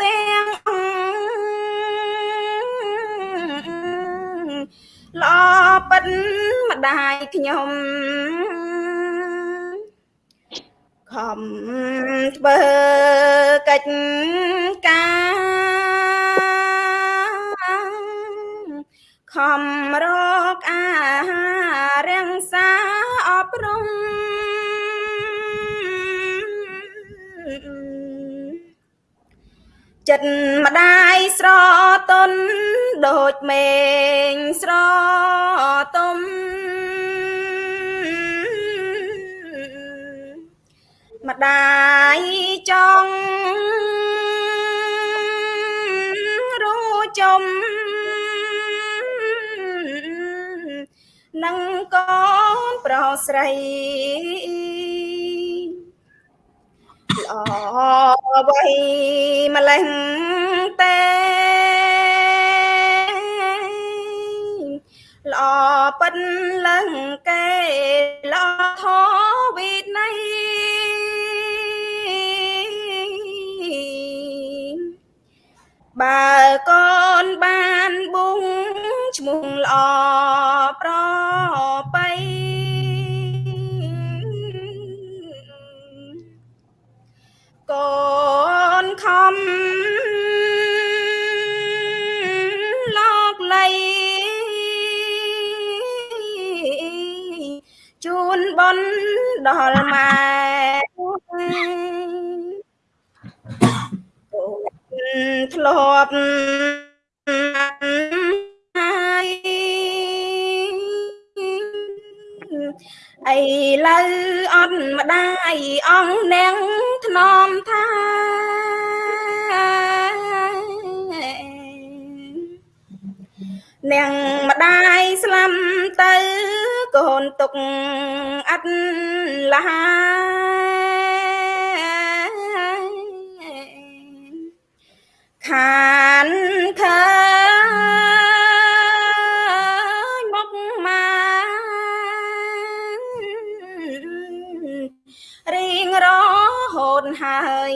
ទាំងល្អប៉ិនម្ដាយខ្ញុំខំធ្វើកិច្ច ចិត្តម្ដាយស្រទន់ដូចមេងស្រទុំម្ដាយចង់រួចំនឹងកូនប្រុសស្រីល្អវៃម្លេះទេល្អប៉ិនលឹងគេល្អធវិន័យបើកូនបានប៊ុងឈ្មោះល្អប្របៃ កូនខំលោកលៃជូនបនដល់ម៉ែកូនធ្លាប់ហើយ ឥឡូវអត់ម្ដាយអង្គនាងធ្នមថានាងម្ដាយស្លាប់ទៅកូនទុកអត់លហាខានឃើ ហូតហើយ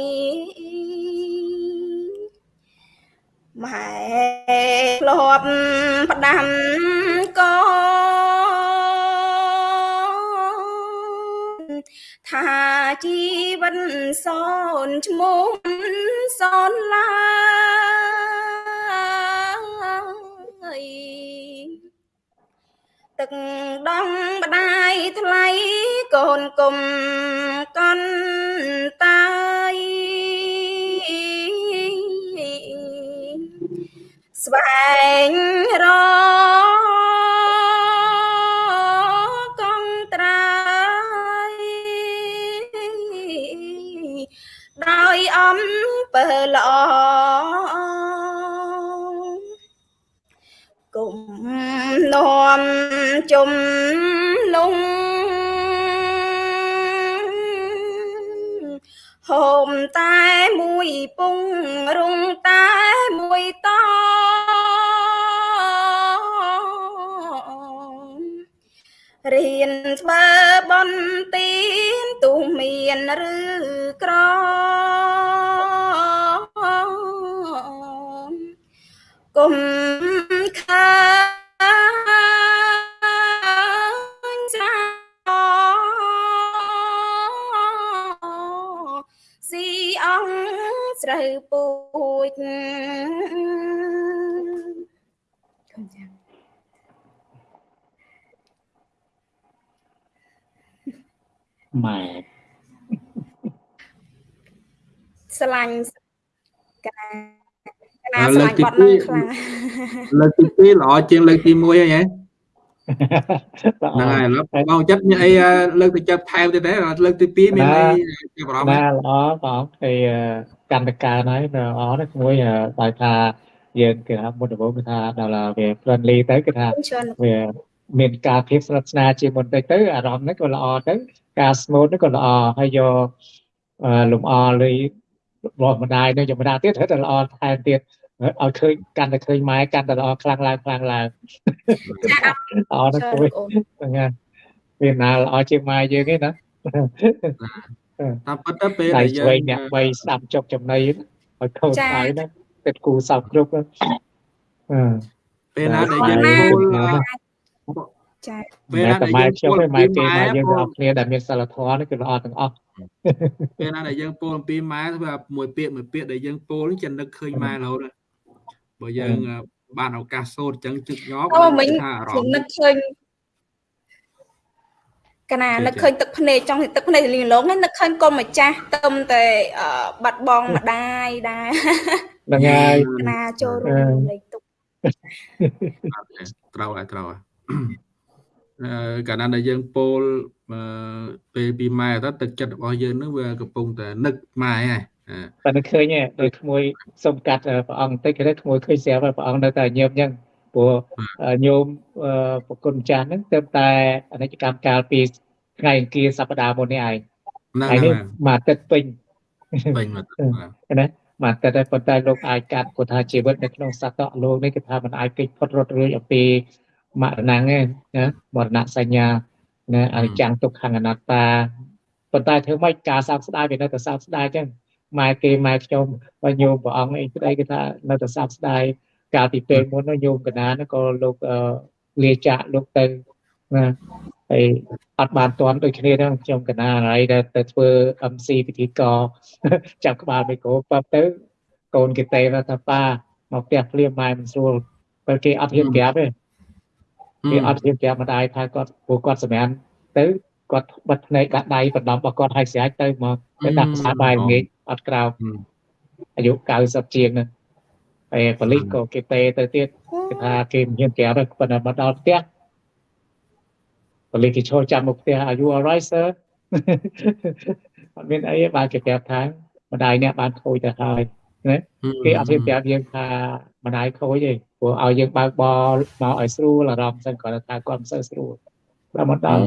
ម៉ែធ្លាប់ផ្ដាំកូនថាជីវិតសូនឈ្មោះសូនឡើយ ទឹកដងម្ដាយថ្លៃកូនគុំកន់តាយស្វែងរកងត្រាយដោយអំពើល្អ ជុំលងហូមតែមួយពងរងតែមួយតរៀនធ្វើបន់ទៀនទូមានឬក្រគុំខា អង្គស្រូវពូជគុំចាម៉ែស្រឡាញ់កណាកណាស្រឡាញ់បត់នឹងខ្លាំងលើកទី2ល្អជាងលើកទី1ហើយហ៎ល្អ ហ្នឹងហើយឥឡូវបងចិត្តមានអីលើកទៅចាប់ថែមទៀតទេលើកទី2មានអីចាប់អារម្មណ៍ណាល្អបងហើយកម្មវិការហ្នឹងល្អណាស់មួយដោយថាយើងគេថាមុនដំបូងគឺថាដល់វា friendly ទៅគឺថាច្រើនវាមានការភាពស្និទ្ធស្នាលជាងមុនតិចទៅអារម្មណ៍ហ្នឹងក៏ល្អទៅការ smooth ហ្នឹងក៏ល្អហើយយកអឺលំអលើរបស់ម្ដាយនៅចម្ដាទៀតត្រូវតែល្អថែមទៀត ឲ្យឃើញកាន់តែឃើញម៉ែកាន់តែល្អខ្លាំងឡើងខ្លាំងឡើងល្អណាស់ច្រើនគួយអូនហ្នឹងហើយវាណាល្អជាងម៉ែយើងឯណាតាមពិតទៅពេលដៃដែលយើឆ្វេងងអ្នកបីស្ដាប់ចុកចំណៃហ្នឹងឲ្យខូចហើយណាគិតគូសោកគ្រប់ហ្នឹងអឺពេលណាដែលដៃយើងណាពោលចាពេលតែណាដែលម៉ែយើងខ្ញុំពោលឯអំម៉ែពីគេម៉ែម៉ែយើងពោទាំងលអស់គ្នាដែលមានសិលធម៌នេះគឺល្អទាំងអស់ពេលណាដែលយើងពោលអំពីម៉ែធ្វើមួយពាក្យមួយពាក្យដែលយើងពោលនេះចិននឹកឃើញម៉ែរហូតហើយ បើយើងបានឱកាសសូត្រអញ្ចឹងជឹកញាប់អូមិញថាអារខ្ញុំម្មណ៍នឹកឃើញកណានឹកឃើញទឹកភ្នែកចង់ទឹកភ្នែកលីងលងហ្នឹងនឹកឃើញកុំម្ចាស់ទឹមតែអឺបាត់បងម្ដាយដែរហ្នឹងហើយកណាចូលរួមលេខទុកត្រូវហើយត្រូវហើយកាលណាដែលយើងពោលពេលពីម៉ែទៅទឹកចិត្តរបស់យើងនឹងវាកំពុងតែនឹកម៉ែហើយ តែនឹកឃើញដូចក្មួយសុំកាត់ព្រះអង្គតិចគេក្មួយឃើញស្រាប់ព្រះអង្គនៅតែញើមអញ្ចឹងព្រោះញោមប្រគុណចាស់ហ្នឹងទៅតែអនិច្ចកម្មកាលពីថ្ងៃអង្គារសប្តាហ៍មុននេះឯងថ្ងៃនេះមកទឹកពេញពេញមកណាមកតែតែប៉ុន្តែលោកអាចកាត់គាត់ថាជីវិតនៅក្នុងសត្វលោកនេះគឺថាมันអាចគេចផុតរត់រួចអំពីមរណៈទេណាមរណៈសញ្ញាណាអនិច្ចំទុក្ខអនត្តាប៉ុន្តែធ្វើម៉េចការសោកស្ដាយវានៅតែសោកស្ដាយចឹង ម៉ែគេម៉ែខ្ញុំបើញោមព្រះអង្គអីស្ដីគេថានៅតែសោកស្ដាយកាលពីពេលមុននោះញោមកណាក៏លោកលាចាក់លោកទៅណាហើយអត់បានទាន់ដូចគ្នាហ្នឹងខ្ញុំកណាហើយដែលទៅធ្វើ MC ពិធីកចាប់ក្បាលមីក្រូប៉ាប់ទៅកូនគេទេថាប៉ាមកផ្ទះភ្លាមម៉ែមិនស្រួលបើគេអត់ហ៊ានប្រាប់ទេគេអត់ហ៊ានប្រាប់ម្ដាយថាគាត់ព្រោះគាត់សម្រាប់ទៅគាត់បិទភ្នែកដាក់ដៃបណ្ដំរបស់គាត់ឲ្យស្រាច់ទៅមកទៅដាក់ផ្សារបាយល្ងាច អត់ក្រោកអាយុ90ជាងហ្នឹងហើយប៉ូលីសក៏គេទេទៅទៀតគេថាគេមិនហ៊ានប្រាប់ទេប៉ុន្តែមកដល់ផ្ទះប៉ូលីសគេឈរចាំមុខផ្ទះ Are you alright sir អត់មានអីបានគេប្រាប់ថាម្ដាយអ្នកបានខូចទៅហើយណាគេអត់ហ៊ានប្រាប់យើងថាម្ដាយខូចទេព្រោះឲ្យយើងបើកបរមកឲ្យស្រួលអារម្មណ៍សិនគាត់ថាគាត់មិនសូវស្រួលដល់មកដល់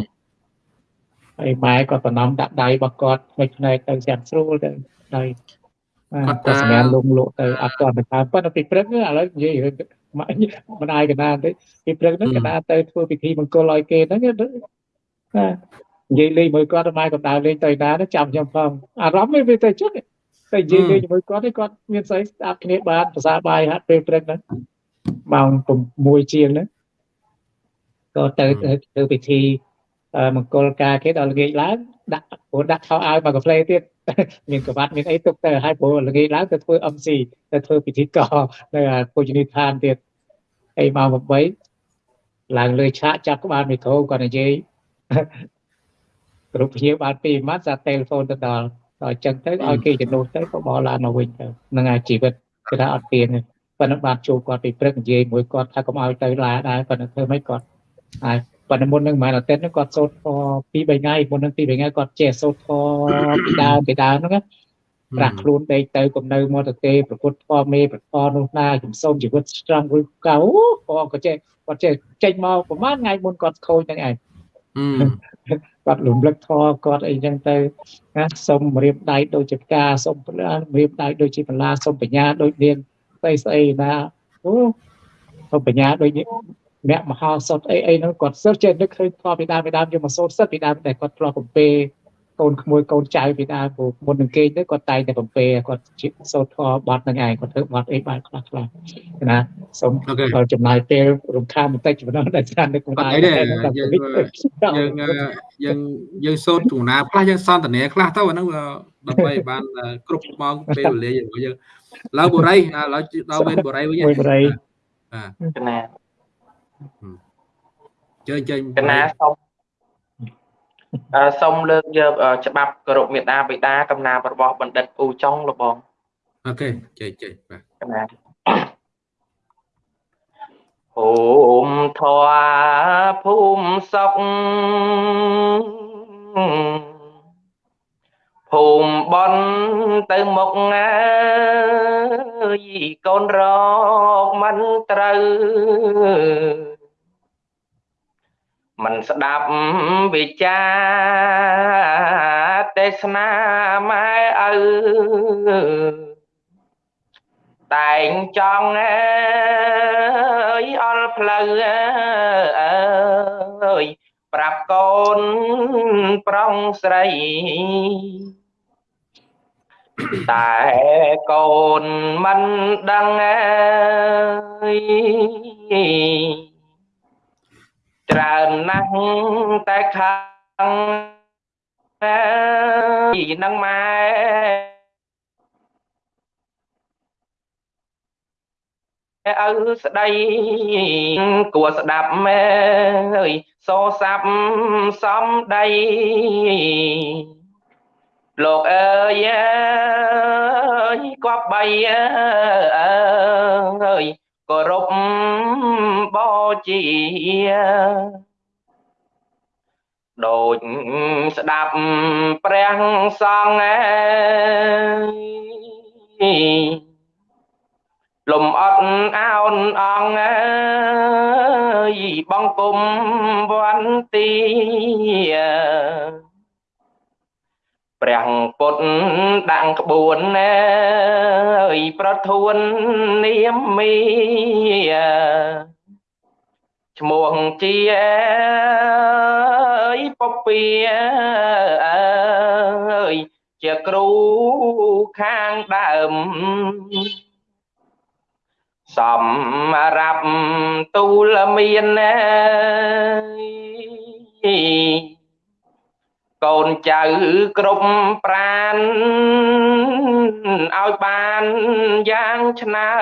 ហើយម៉ែគាត់តំណំដាក់ដៃរបស់គាត់ផ្នែកផ្នែកទៅចាំស្រួលទៅ ហើយគាត់ទៅសម្រាប់លងលក់ទៅអត់ទាន់ទៅតាមប៉ុន្តែពីព្រឹកឥឡូវនិយាយរឿងម៉ែម្ដាយកណាទៅពីព្រឹកហ្នឹងកណាទៅធ្វើពិធីមង្គលឲ្យគេហ្នឹងណានិយាយលេងមួយគាត់ម៉ែគាត់ដើរលេងទៅណាចាំខ្ញុំផងអារម្មណ៍វាទៅចុះតែនិយាយលេងជាមួយគាត់គាត់មានស្អីស្ដាប់គ្នាបានភាសាបាយហាត់ពេលព្រឹកហ្នឹងម៉ោង6ជាងហ្នឹងក៏ទៅទៅពិធីមង្គលការគេដល់ល្ងាចឡើងដាក់ព្រោះដាក់ខោអាវមកកាហ្វេទៀត មានកបាត់មានអីទុកទៅហើយព្រោះល្ងាចឡើងទៅធ្វើ MC ទៅធ្វើពិធីកនៅភោជនីយដ្ឋានទៀតអីម៉ោង8ឡើងលើឆាកចាប់ក្បាលមីក្រូគាត់និយាយគ្រប់ភ្ញៀវបានពីម៉ាត់សាទេលហ្វូនទៅដល់ដល់អញ្ចឹងទៅឲ្យគេជំនួសទៅក៏បោះឡានមកវិញទៅនឹងអាជីវិតគេថាអត់ទៀនប៉ុន្តែបានជួបគាត់ពីព្រឹកនិយាយមួយគាត់ថាកុំឲ្យទៅឡាដែរប៉ុន្តែធ្វើមិនគាត់ហើយ ប៉ុន្តែមុននឹងមិនអាទិត្យហ្នឹងគាត់សូត្រធម៌ពីរបីថ្ងៃមុននឹងពីរបីថ្ងៃគាត់ចេះសូត្រធម៌ពីដើមពីដើមហ្នឹងប្រាក់ខ្លួនដេកទៅកំនៅមកទៅទេប្រពុតធម៌មេប្រធនោះណាជំសុំជីវិតស្រង់រួចកៅគាត់ក៏ចេះគាត់ចេះចេញមកប្រហែលថ្ងៃមុនគាត់ខូចហ្នឹងឯងគាត់រំលឹកធម៌គាត់អីចឹងទៅណាសុំរៀបដៃដូចជាផ្កាសុំរៀបដៃដូចជាបន្លាសុំបញ្ញាដូចនាងស្អីស្អីណាអូសុំបញ្ញាដូច អ្នកមហោសុតអីអីហ្នឹងគាត់សិតចេះនឹកឃើញធ្លាប់ពីដើមពីដើមយកមកសូត្រសិតពីដើមតែគាត់ធ្លាប់បំពេកូនក្មួយកូនចៅពីដើមព្រោះមុននឹងគេទៅគាត់តែងតែបំពេគាត់សូត្រធម៌បត់ហ្នឹងឯងគាត់ធ្វើបត់អីបានខ្លះខ្លះណាសូមគាត់ចំណាយពេលរំខានបន្តិចប៉ុណ្ណោះដែលច្រើននឹកមិនដែរយើងយើងយើងសូត្រទូណាខ្លះយើងសន្ទនាខ្លះទៅអាហ្នឹងដើម្បីបានគ្រប់ម៉ោងពេលវេលារបស់យើងឡើយបុរីឡើយដល់វេនបុរីវិញបុរីបាទណា ចេញចេញកណាសូមសូមលើកយកច្បាប់គោរពមេដាបិតាកំណារបស់បណ្ឌិតអ៊ូចុងលបងអូខេចេញចេញបាទកណាភូមិធွာភូមិសុខភូមិបនទៅមុខអើយកូនរកមិនត្រូវ មិនស្ដាប់វិចាទេសនាម៉ែឪតែងចង់អើយអល់ផ្លូវអើយប្រាប់កូនប្រុងស្រីតែកូនមិនដឹងអើយ ច្រើនណាស់តែខាងពីនឹងម៉ែឪស្ដីគួស្ដាប់មែអើយសោសាប់សំដីលោកអើយគប់បីអើយ គោរពបូជាដូចស្ដាប់ព្រះសង្ឃអើយលំអត់អោនអង្គអើយបង្គំវន្ទី ព្រះពុទ្ធដាក់ក្បួនអើយប្រធួននាមមីឈ្មោះជាអើយពពីអើយជាគ្រូខាងដើមសម្រាប់ទូលមានអើយ កូនចៅគ្រប់ប្រានឲ្យបានយ៉ាងឆ្នើ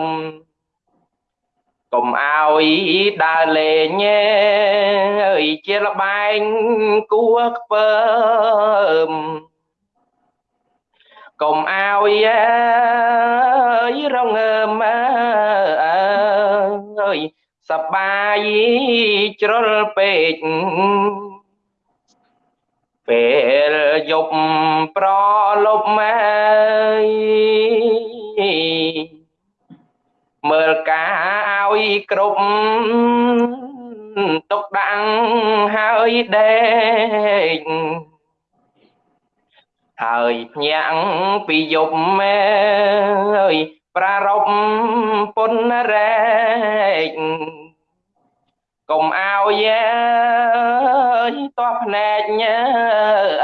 មកុំឲ្យដើរលេងអើយជាលបែងគួខ្ពើមកុំឲ្យអើយរងើមអើយសបាយជ្រុលពេក ពេលយប់ប្រលប់មកមើលការឲ្យគ្រប់ទុកដាំងហើយដេកហើយភ្ញាក់ពីយប់មែអើយប្រារព្ធពុនរែក កុំឲ្យអើយតោះភ្នែក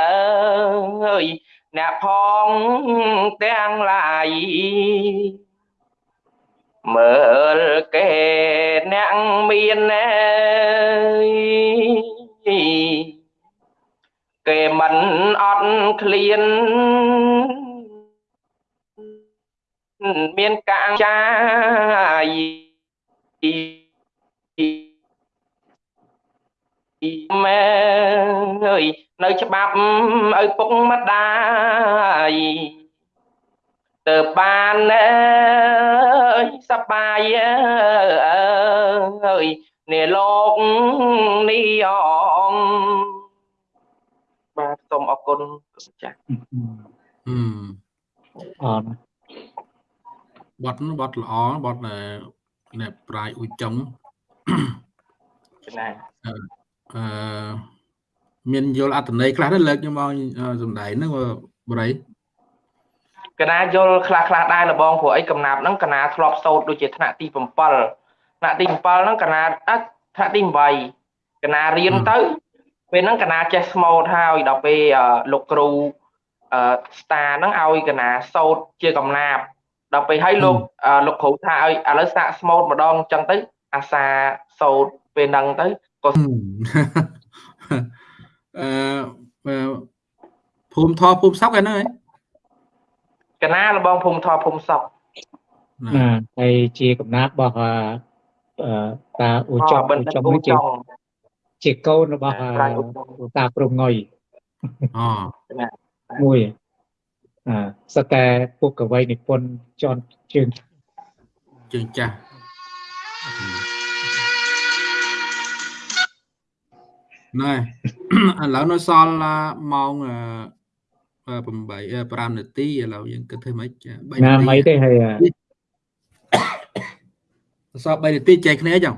អើយអ្នកផងទាំងឡាយមើលគេអ្នកមានណែគេមិនអត់ឃ្លានមានកាំងចាយ ម៉ែអើយនៅច្បាប់ឲ្យពុកម្ដាយទៅបានអើយសបាយអើយនេះលោកនេះអងបាទសូមអរគុណចាស់ហឹមអរណាស់បត់នោះបត់ល្អបត់ណែប្រាយអ៊ុយចុងណា អឺមានយល់អត្ថន័យខ្លះទៅលើកខ្ញុំឲ្យសំដែងហ្នឹងបរិយកណាយល់ខ្លះខ្លះដែរលបងព្រោះអីកំណាប់ហ្នឹងកណាធ្លាប់សោតដូចជាថ្នាក់ទី7ថ្នាក់ទី7ហ្នឹងកណាអត់ថ្នាក់ទី8កណារៀនទៅពេលហ្នឹងកណាចេះស្មូតហើយដល់ពេលលោកគ្រូអឺស្តាហ្នឹងឲ្យកណាសោតជាកំណាប់ដល់ពេលឲ្យលោកលោកគ្រូថាឲ្យឥឡូវសាកស្មូតម្ដងអញ្ចឹងទៅអាសាសោតពេលហ្នឹងទៅក៏ អឺភូមិធរភូមិសក់ឯហ្នឹងឯងកណាលបងភូមិធរភូមិសក់ណាហើយជាកំណាប់របស់អឺតាអ៊ូចុងបិអ៊ូណ្ឌិតចុងអ៊ូនេះជាចុងជាកូនរបស់អឺប្រាយអ៊ូចុងតាព្រំងុយអូមួយអឺសតតែពុកកវីនិពន្ធចនជើងជើងចាស់ ណែឥឡូវនៅសល់ម៉ោង8 5នាទីឥឡូវយើងគិតធ្វើម៉េច3ណានាទីមិនទេហើយសល់3នាទីចែកគ្នាចឹង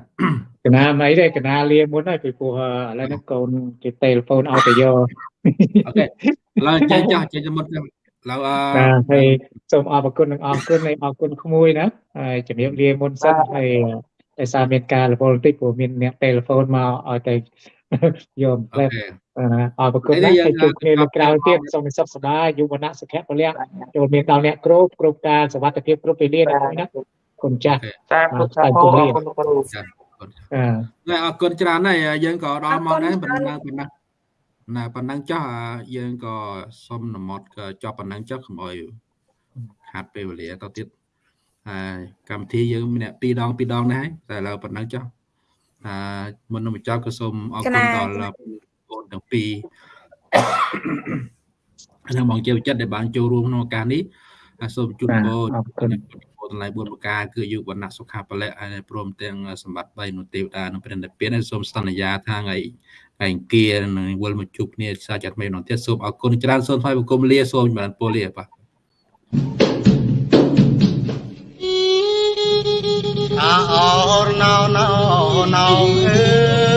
កណាមិនទេកណាលាមុនហើយពីព្រោះឥឡូវនេះកូនគេទេលហ្វូនឲ្យទៅយកអូខេឥឡូវចេញចាស់ចេញមុតចឹងឥឡូវអឺណាហើយសូមអរគុណនិងអរគុណហើយអរគុណក្មួយណាហើយជំរាបលាមុនសិនហើយដោយសារមានការរវល់បន្តិចព្រោះមានអ្នកទេលហ្វូនមកឲ្យទៅ យកផ្លែអូខេអរគុណណាស់ហើយជួបគ្នានៅក្រៅទៀតសូមសុខសប្បាយយុវណៈសុខៈពលៈចូលមានដល់អ្នកគ្រប់គ្រប់ការសុវត្ថិភាពគ្រប់ពេលលាណាណាគុណចាស់សាធុសាធុអរគុណគ្រូអឺណែអរគុណច្រើនហើយយើងក៏ដល់មកដែរអរគុប៉ុណណ្ណឹច្រើនងប៉ុណ្ណឹងណាប៉ុណ្ណឹងចុះអាយើងក៏សុំនមត់ក៏ចប់ប៉ុណ្ណឹងចុះកុំអោយខាត់ពេលវេលាទៅទៀតហើយកម្មវិធីយើងមានអ្នកពីរដងពីរដងដែរហើយតែឥឡូវប៉ុណ្ណឹងចុះអា មុននឹងបញ្ចប់ក៏សូមអរគុណដល់បងទាំងពីរហើយបងជាវិចិត្រដែលបានចូលរួមក្នុងឱកាសនេះហើយសូមជូនពរអរគុណជូនពរតម្លៃ4ប្រការគឺយុវណៈសុខាពលៈហើយព្រមទាំងសម្បត្តិ3នោះទេវតានិងព្រះនិព្វានសូមសន្យាថាថ្ងៃថ្ងៃអង្គារនឹងវិលមកជួបគ្នាសាជាថ្មីម្ដងទៀតសូមអរគុណច្រើនសូមថ្វាយបង្គំលាសូមចម្រើនពរលាបាទ ណាអរណោណោណោអើ